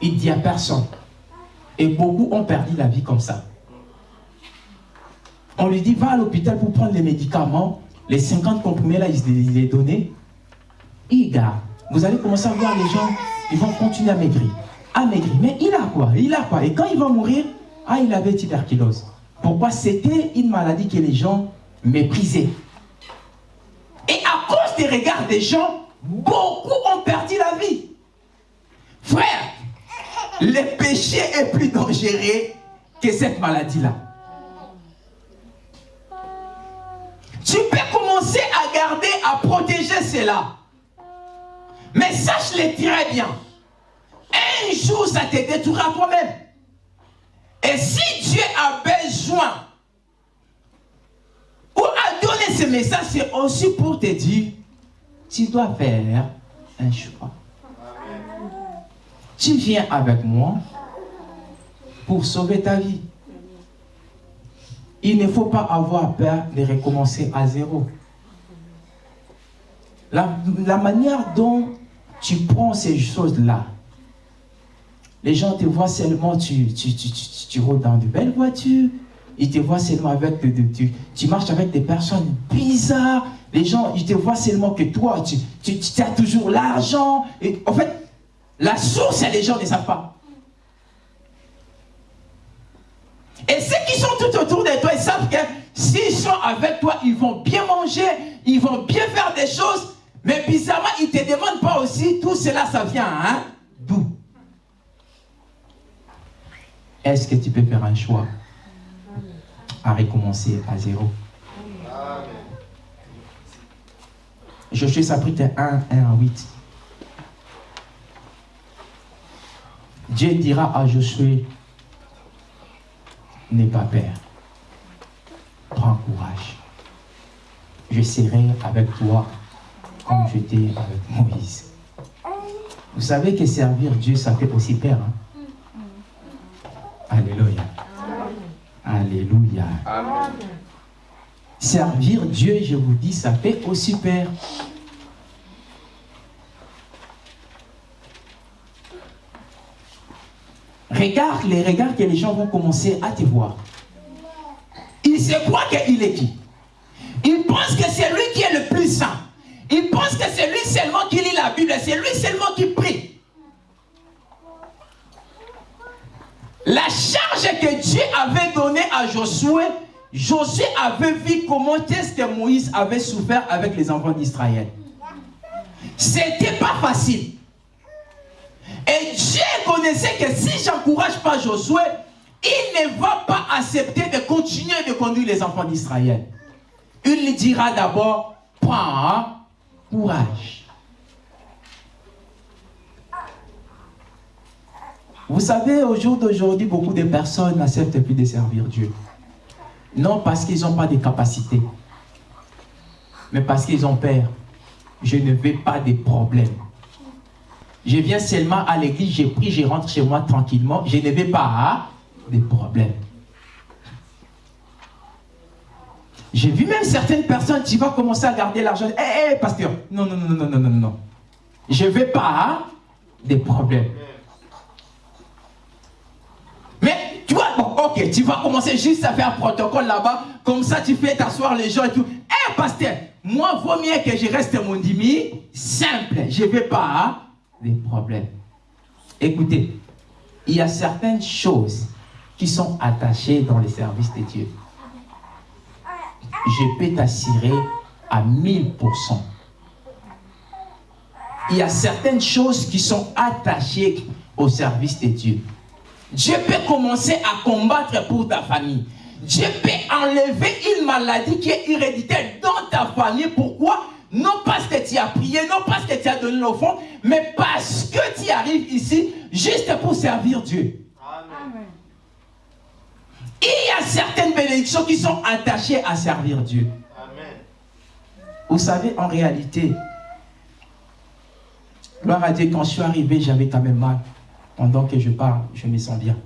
Il dit à personne. Et beaucoup ont perdu la vie comme ça. On lui dit, va à l'hôpital pour prendre les médicaments. Les 50 comprimés là, il les donnés. Il garde. Vous allez commencer à voir les gens, ils vont continuer à maigrir. À maigrir. Mais il a quoi? Il a quoi? Et quand il va mourir, ah, il avait tuberculose. Pourquoi? C'était une maladie que les gens méprisaient. Et à cause des regards des gens, beaucoup ont perdu la vie. Frère, le péché est plus dangereux que cette maladie-là. Tu peux commencer à garder, à protéger cela. Mais sache-le très bien. Un jour, ça te détruira toi-même. Et si Dieu a besoin donné ce message, c'est aussi pour te dire, tu dois faire un choix. Tu viens avec moi pour sauver ta vie. Il ne faut pas avoir peur de recommencer à zéro. La, manière dont tu prends ces choses-là, les gens te voient seulement, tu, tu, tu, tu, roules dans de belles voitures, ils te voient seulement avec, tu, tu marches avec des personnes bizarres, les gens, ils te voient seulement que toi, tu, tu, as toujours l'argent. En fait, la source, les gens ne savent pas. Et ceux qui sont tout autour de toi, ils savent que s'ils sont avec toi, ils vont bien manger, ils vont bien faire des choses. Mais bizarrement, ils ne te demandent pas aussi, tout cela, ça vient hein? d'où? Est-ce que tu peux faire un choix? À recommencer à zéro Josué chapitre 1, 1 à 8. Dieu dira à Josué, n'aie pas peur, prends courage. Je serai avec toi comme j'étais avec Moïse. Vous savez que servir Dieu, ça fait aussi peur. Hein? Alléluia. Alléluia. Servir Dieu, je vous dis, ça fait aussi peur. Regarde les regards que les gens vont commencer à te voir. Il se croit qu'il est qui? Il pense que c'est lui qui est le plus saint. Il pense que c'est lui seulement qui lit la Bible. C'est lui seulement qui prie. La charge que Dieu avait donnée à Josué, Josué avait vu comment est-ce que Moïse avait souffert avec les enfants d'Israël. C'était pas facile. Et Dieu connaissait que si j'encourage pas Josué, il ne va pas accepter de continuer de conduire les enfants d'Israël. Il lui dira d'abord, prends courage. Vous savez, au jour d'aujourd'hui, beaucoup de personnes n'acceptent plus de servir Dieu. Non parce qu'ils n'ont pas de capacités, mais parce qu'ils ont peur. Je ne veux pas de problèmes. Je viens seulement à l'église, j'ai pris, je rentre chez moi tranquillement. Je ne vais pas des problèmes. J'ai vu même certaines personnes, tu vas commencer à garder l'argent. Hé, eh, hé, pasteur, non, non, non, non, non, non, non. Je ne vais pas des problèmes. Mais tu vois, ok, tu vas commencer juste à faire un protocole là-bas, comme ça tu fais t'asseoir les gens et tout. Hé, pasteur, moi, vaut mieux que je reste mon demi, simple. Je ne vais pas des problèmes. Écoutez, il y a certaines choses qui sont attachées dans les services de Dieu. Je peux t'assurer à 1000%. Il y a certaines choses qui sont attachées au service de Dieu. Dieu peut commencer à combattre pour ta famille. Dieu peut enlever une maladie qui est héréditaire dans ta famille. Pourquoi? Non parce que tu as prié, non parce que tu as donné l'offrande, mais parce que tu arrives ici juste pour servir Dieu. Amen. Il y a certaines bénédictions qui sont attachées à servir Dieu. Amen. Vous savez, en réalité, gloire à Dieu, quand je suis arrivé, j'avais quand même mal. Pendant que je parle, je me sens bien.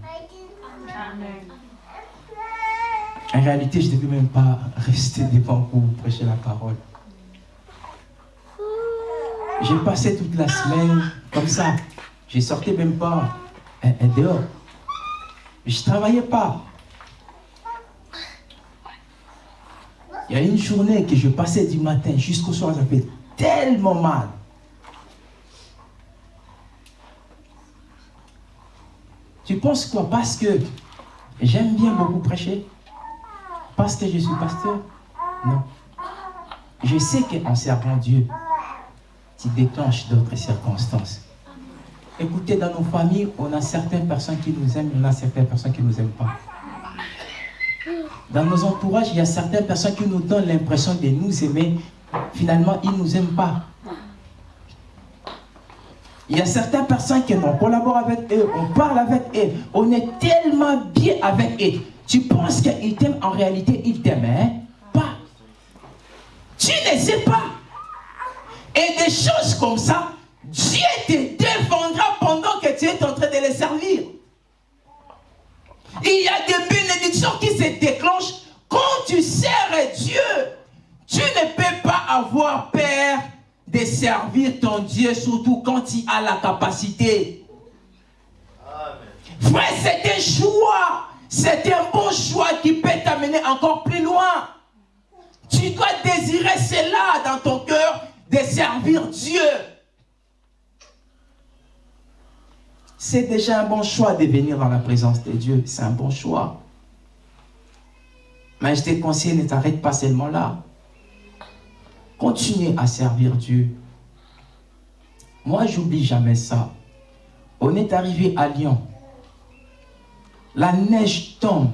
En réalité, je ne devais même pas rester devant pour prêcher la parole. J'ai passé toute la semaine comme ça. Je sortais même pas euh, euh, dehors. Je ne travaillais pas. Il y a une journée que je passais du matin jusqu'au soir, ça fait tellement mal. Tu penses quoi? Parce que j'aime bien beaucoup prêcher Parce que je suis pasteur? Non. Je sais qu'en servant Dieu, tu déclenches d'autres circonstances. Écoutez, dans nos familles, on a certaines personnes qui nous aiment, on a certaines personnes qui ne nous aiment pas. Dans nos entourages, il y a certaines personnes qui nous donnent l'impression de nous aimer. Finalement, ils ne nous aiment pas. Il y a certaines personnes qui on collabore avec eux, on parle avec eux, on est tellement bien avec eux. Tu penses qu'ils t'aiment, en réalité, ils t'aiment, hein? Pas. Tu ne sais pas. Et des choses comme ça, Dieu te défendra pendant que tu es en train de les servir. Il y a des bénédictions qui se déclenchent quand tu sers Dieu. Tu ne peux pas avoir peur de servir ton Dieu, surtout quand tu as la capacité. Frère, c'est un choix. C'est un bon choix qui peut t'amener encore plus loin. Tu dois désirer cela dans ton cœur, de servir Dieu. C'est déjà un bon choix de venir dans la présence de Dieu. C'est un bon choix. Mais je te conseille, ne t'arrête pas seulement là. Continue à servir Dieu. Moi, j'oublie jamais ça. On est arrivé à Lyon. La neige tombe.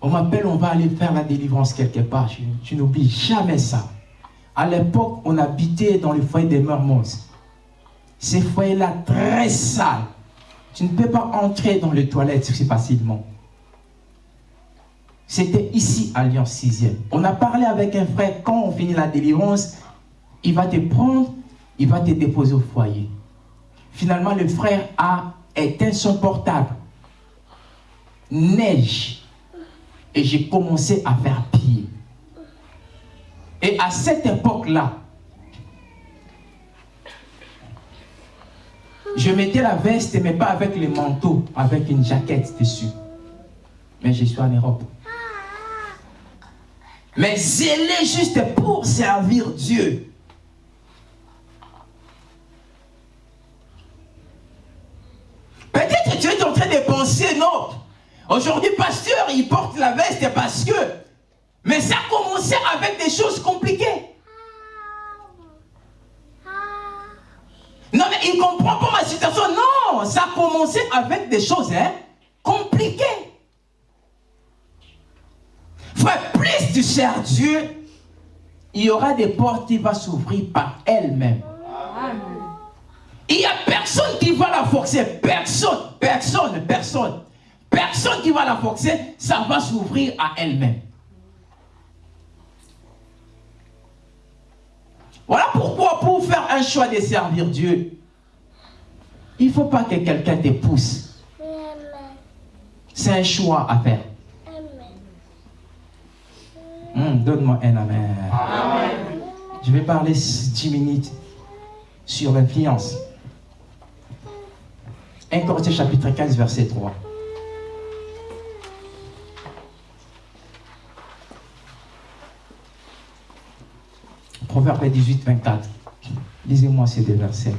On m'appelle, on va aller faire la délivrance quelque part. Tu n'oublies jamais ça. À l'époque, on habitait dans le foyer des Mermoz. Ces foyers-là, très sales. Tu ne peux pas entrer dans les toilettes si facilement. C'était ici Lyon 6e. On a parlé avec un frère, quand on finit la délivrance, il va te prendre, il va te déposer au foyer. Finalement, le frère a éteint son portable. Neige. Et j'ai commencé à faire pied. Et à cette époque-là, je mettais la veste, mais pas avec le manteau, avec une jaquette dessus. Mais je suis en Europe. Mais zélé juste pour servir Dieu. Peut-être que tu es en train de penser, non. Aujourd'hui, pasteur, il porte la veste parce que. Mais ça a commencé avec des choses compliquées. Non, mais il ne comprend pas ma situation. Non, ça a commencé avec des choses hein, compliquées. Frère, plus tu sers Dieu, il y aura des portes qui vont s'ouvrir par elles-mêmes. Il n'y a personne qui va la forcer. Personne, personne, personne. Personne qui va la forcer, ça va s'ouvrir à elle-même. Voilà pourquoi pour faire un choix de servir Dieu, il ne faut pas que quelqu'un te pousse. C'est un choix à faire. Hmm, donne-moi un amen. Je vais parler 10 minutes sur l'influence. 1 Corinthiens chapitre 15, verset 3. Proverbe 18, 24. Lisez-moi ces deux versets.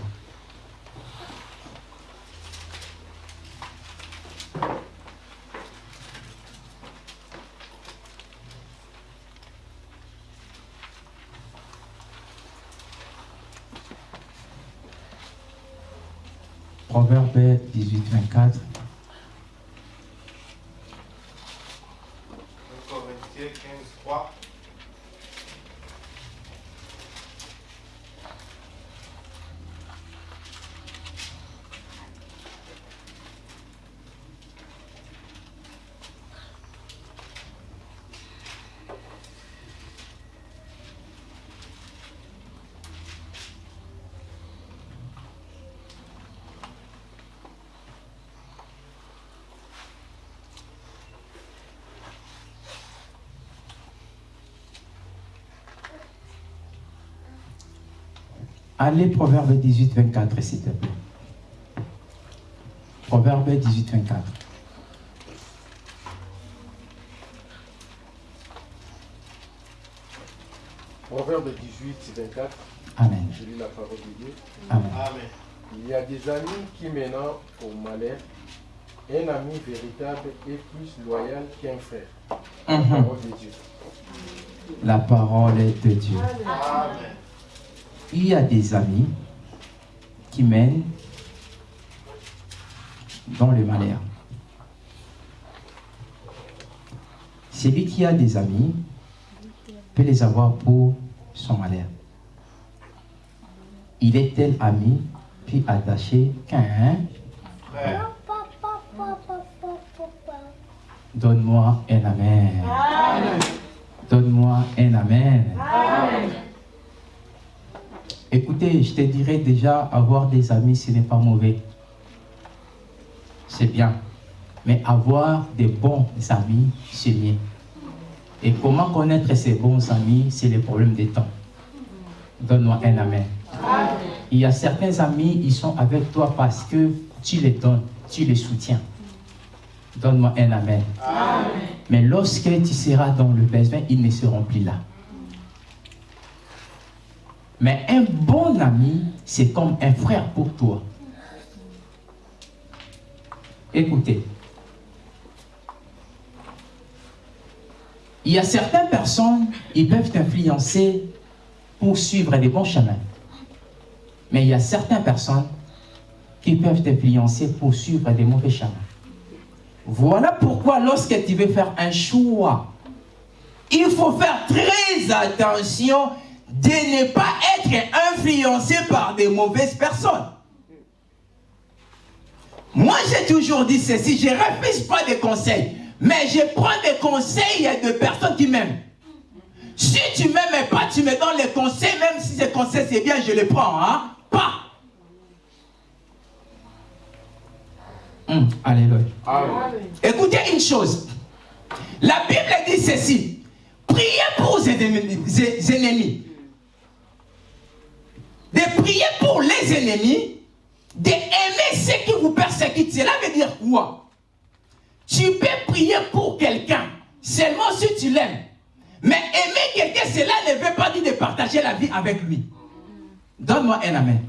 Proverbe 18, 24. Allez, Proverbe 18, 24, s'il te plaît. Proverbe 18, 24. Proverbe 18, 24. Amen. Je lis la parole de Dieu. Amen. Il y a des amis qui mènent au malheur. Un ami véritable est plus loyal qu'un frère. La Mhm. parole de Dieu. La parole est de Dieu. Il y a des amis qui mènent dans le malheur. Celui qui a des amis peut les avoir pour son malheur. Il est tel ami puis attaché qu'un Donne-moi un amen. Donne-moi un amen. Écoutez, je te dirais déjà, avoir des amis, ce n'est pas mauvais. C'est bien. Mais avoir des bons amis, c'est mieux. Et comment connaître ces bons amis, c'est le problème des temps. Donne-moi un amen. Il y a certains amis, ils sont avec toi parce que tu les donnes, tu les soutiens. Donne-moi un amen. Mais lorsque tu seras dans le besoin, ils ne seront plus là. Mais un bon ami, c'est comme un frère pour toi. Écoutez. Il y a certaines personnes, ils peuvent t'influencer pour suivre des bons chemins. Mais il y a certaines personnes qui peuvent t'influencer pour suivre des mauvais chemins. Voilà pourquoi lorsque tu veux faire un choix, il faut faire très attention de ne pas être influencé par des mauvaises personnes. Moi, j'ai toujours dit ceci, je ne refuse pas des conseils, mais je prends des conseils de personnes qui m'aiment. Si tu ne m'aimes pas, tu me donnes les conseils, même si ces conseils c'est bien, je les prends. Hein? Pas. Hum, alléluia. Écoutez une chose. La Bible dit ceci. Priez pour vos ennemis. De prier pour les ennemis. D'aimer ceux qui vous persécutent. Cela veut dire quoi? Tu peux prier pour quelqu'un. Seulement si tu l'aimes. Mais aimer quelqu'un, cela ne veut pas dire de partager la vie avec lui. Donne-moi un amen.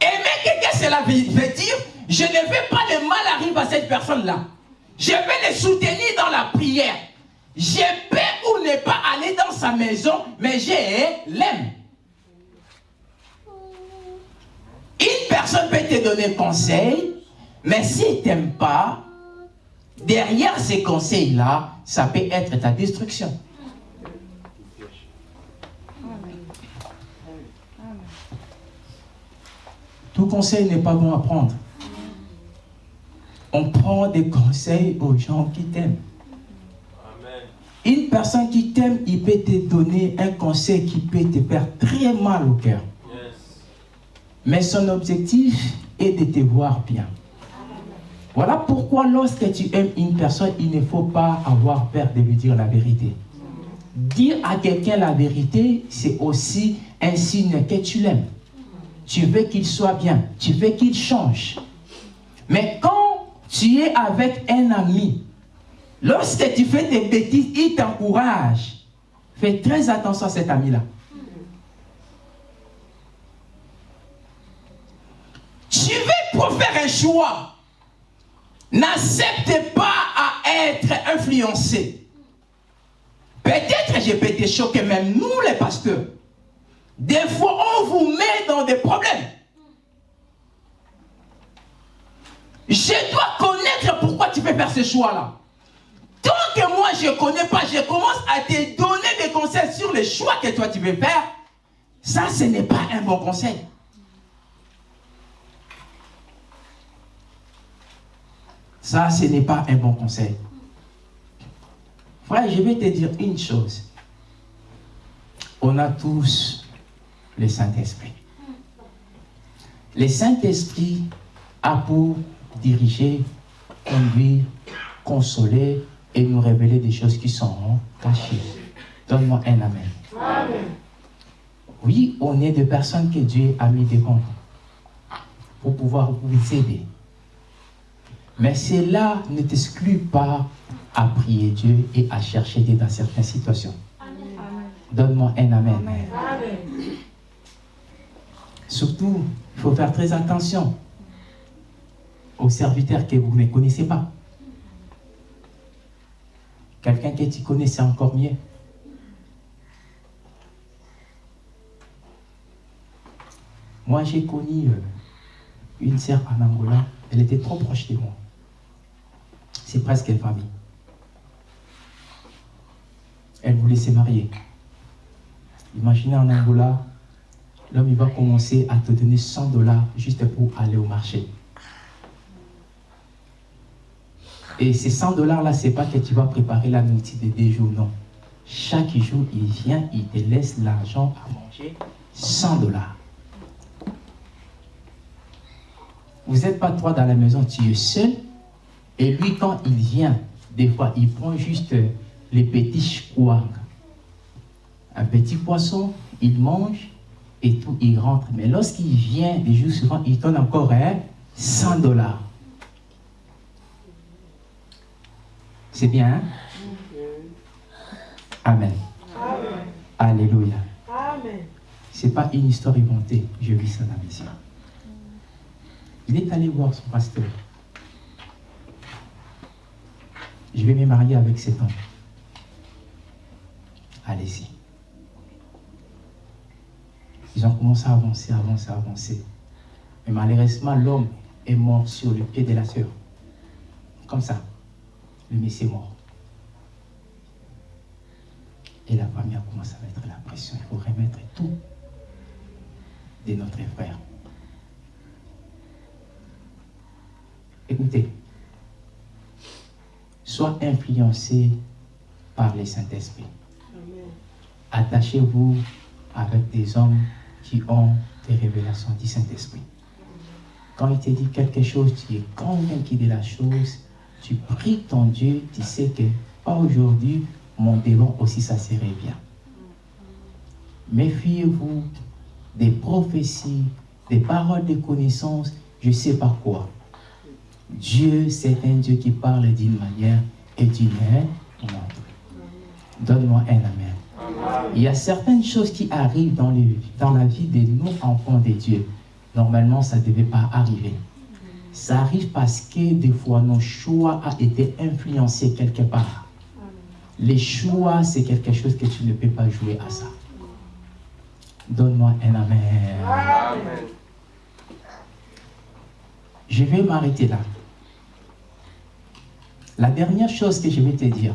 Aimer quelqu'un, cela veut dire je ne veux pas le mal arrive à cette personne-là. Je vais le soutenir dans la prière. Je peux ou ne pas aller dans sa maison, mais je l'aime. Une personne peut te donner conseil, mais s'il ne t'aime pas, derrière ces conseils-là, ça peut être ta destruction. Tout conseil n'est pas bon à prendre. On prend des conseils aux gens qui t'aiment. Une personne qui t'aime, il peut te donner un conseil qui peut te faire très mal au cœur. Mais son objectif est de te voir bien. Voilà pourquoi lorsque tu aimes une personne, il ne faut pas avoir peur de lui dire la vérité. Dire à quelqu'un la vérité, c'est aussi un signe que tu l'aimes. Tu veux qu'il soit bien, tu veux qu'il change. Mais quand tu es avec un ami, lorsque tu fais des bêtises, il t'encourage. Fais très attention à cet ami-là. Tu veux pour faire un N'accepte pas à être influencé. Peut-être je peux te choquer, même nous les pasteurs. Des fois, on vous met dans des problèmes. Je dois connaître pourquoi tu fais faire ce choix-là. Tant que moi, je ne connais pas, je commence à te donner des conseils sur les choix que toi, tu veux faire. Ça, ce n'est pas un bon conseil. Ça, ce n'est pas un bon conseil. Frère, je vais te dire une chose. On a tous le Saint-Esprit. Le Saint-Esprit a pour diriger, conduire, consoler et nous révéler des choses qui sont cachées. Donne-moi un amen. Oui, on est des personnes que Dieu a mis devant pour pouvoir vous aider. Mais cela ne t'exclut pas à prier Dieu et à chercher Dieu dans certaines situations. Donne-moi un amen. Surtout, il faut faire très attention aux serviteurs que vous ne connaissez pas. Quelqu'un que tu connais, c'est encore mieux. Moi, j'ai connu euh, une sœur en Angola. Elle était trop proche de moi. C'est presque une famille. Elle voulait se marier. Imaginez en Angola, l'homme il va commencer à te donner 100 dollars juste pour aller au marché. Et ces 100 dollars-là, c'est pas que tu vas préparer la nourriture de deux jours, non. Chaque jour, il vient, il te laisse l'argent à manger, 100 dollars. Vous n'êtes pas trois dans la maison, tu es seul. Et lui, quand il vient, des fois, il prend juste les petits chouang. Un petit poisson, il mange et tout, il rentre. Mais lorsqu'il vient, les jours suivants, il donne encore 100 dollars. C'est bien, hein? Amen. Alléluia. Amen. Ce n'est pas une histoire inventée. Je vis ça dans mes yeux. Il est allé voir son pasteur. Je vais me marier avec cet homme. Allez-y. Ils ont commencé à avancer, avancer, avancer. Mais malheureusement, l'homme est mort sur le pied de la sœur. Comme ça. Le monsieur est mort. Et la famille a commencé à mettre la pression. Il faut remettre tout de notre frère. Écoutez, sois influencé par les Saint-Esprit. Attachez-vous avec des hommes qui ont des révélations du Saint-Esprit. Quand il te dit quelque chose, tu es convaincu de la chose, tu pries ton Dieu, tu sais que aujourd'hui, mon démon aussi, ça serait bien. Méfiez-vous des prophéties, des paroles de connaissance, je sais pas quoi. Dieu, c'est un Dieu qui parle d'une manière et d'une autre. Donne-moi un amen. Il y a certaines choses qui arrivent dans, dans la vie de nous, enfants de Dieu. Normalement, ça ne devait pas arriver. Ça arrive parce que des fois, nos choix ont été influencés quelque part. Les choix, c'est quelque chose que tu ne peux pas jouer à ça. Donne-moi un amen. amen. Je vais m'arrêter là. La dernière chose que je vais te dire,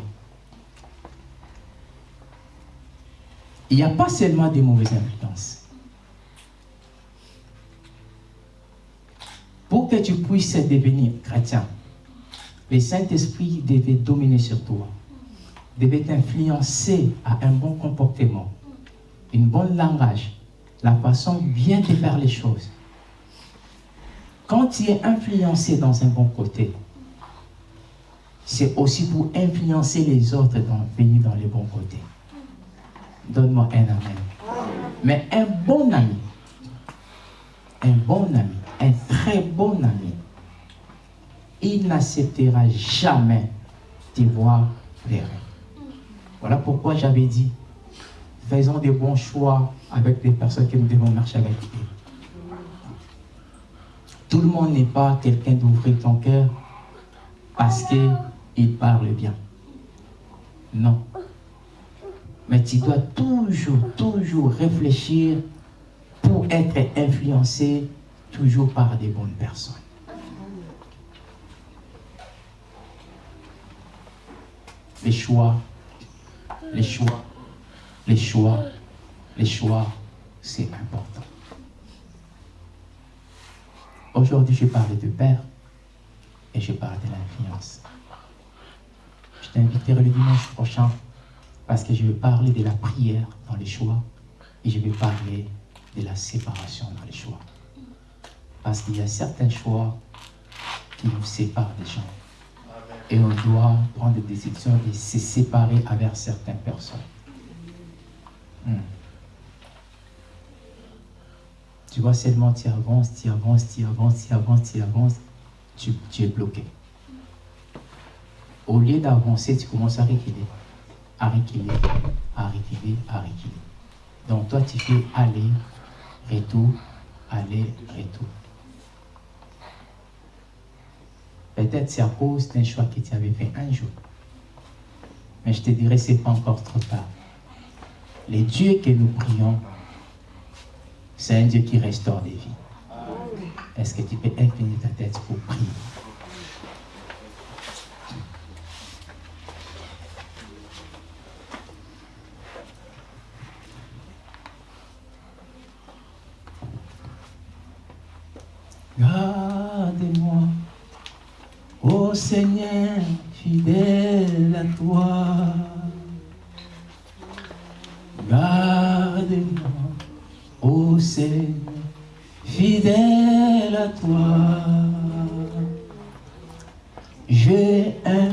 il n'y a pas seulement des mauvaises influences. Pour que tu puisses devenir chrétien, le Saint-Esprit devait dominer sur toi, devait t'influencer à un bon comportement, une bonne langage, la façon bien de faire les choses. Quand tu es influencé dans un bon côté, c'est aussi pour influencer les autres dans venir dans les bons côtés. Donne-moi un amen. Mais un bon ami, un bon ami, un très bon ami, il n'acceptera jamais de voir les Voilà pourquoi j'avais dit, faisons des bons choix avec les personnes que nous devons marcher avec Tout le monde n'est pas quelqu'un d'ouvrir ton cœur parce que il parle bien. Non. Mais tu dois toujours, toujours réfléchir pour être influencé toujours par des bonnes personnes. Les choix, les choix, les choix, les choix, c'est important. Aujourd'hui, je parle de père et je parle de l'influence. Je t'inviterai le dimanche prochain parce que je vais parler de la prière dans les choix et je vais parler de la séparation dans les choix. Parce qu'il y a certains choix qui nous séparent des gens. Et on doit prendre des décisions de se séparer avec certaines personnes. Hmm. Tu vois seulement tu avances, tu avances, tu avances, tu avances, tu avances, tu, tu es bloqué. Au lieu d'avancer, tu commences à reculer, à reculer, à reculer, à reculer. Donc toi, tu fais aller, retour, aller, retour. Peut-être c'est à cause d'un choix que tu avais fait un jour. Mais je te dirais, c'est pas encore trop tard. Les dieux que nous prions, c'est un Dieu qui restaure des vies. Est-ce que tu peux incliner ta tête pour prier? Gardez-moi, ô Seigneur, fidèle à toi. Gardez-moi, ô Seigneur, fidèle à toi. J'ai un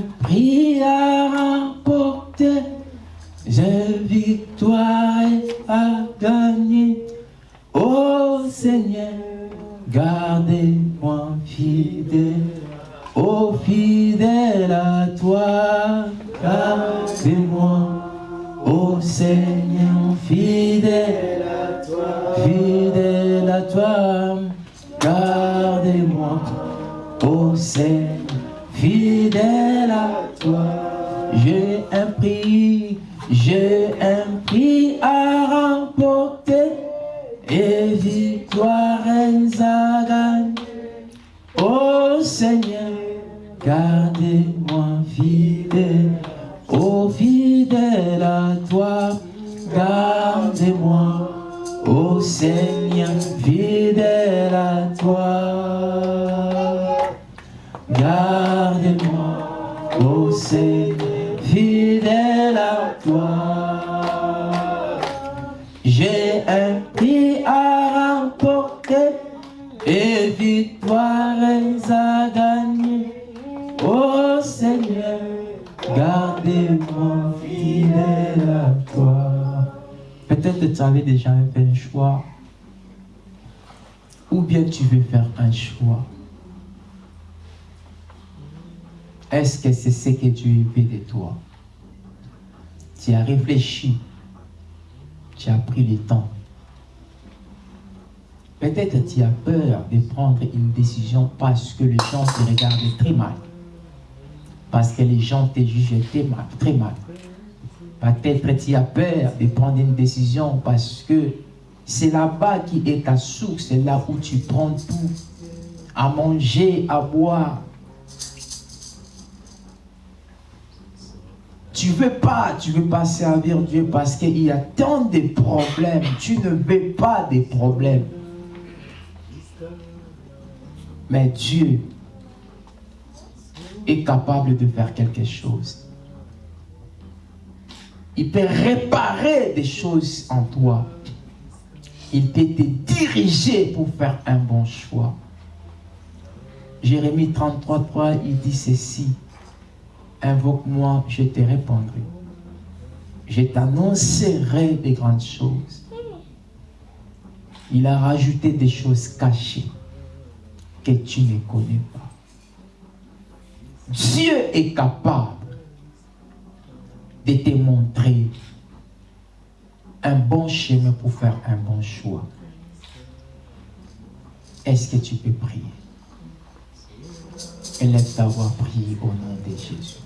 tu veux faire un choix? Est-ce que c'est ce que Dieu veut de toi? Tu as réfléchi. Tu as pris le temps. Peut-être tu as peur de prendre une décision parce que les gens te regardent très mal. Parce que les gens te jugent très mal. Très mal. Peut-être tu as peur de prendre une décision parce que c'est là-bas qui est ta source, c'est là où tu prends tout. À manger, à boire. Tu veux pas, tu veux pas servir Dieu parce qu'il y a tant de problèmes. Tu ne veux pas des problèmes. Mais Dieu est capable de faire quelque chose. Il peut réparer des choses en toi. Il peut te diriger pour faire un bon choix. Jérémie 33, 3, il dit ceci. Invoque-moi, je te répondrai. Je t'annoncerai des grandes choses. Il a rajouté des choses cachées que tu ne connais pas. Dieu est capable de te montrer un bon chemin pour faire un bon choix. Est-ce que tu peux prier? Élève ta voix, prie au nom de Jésus.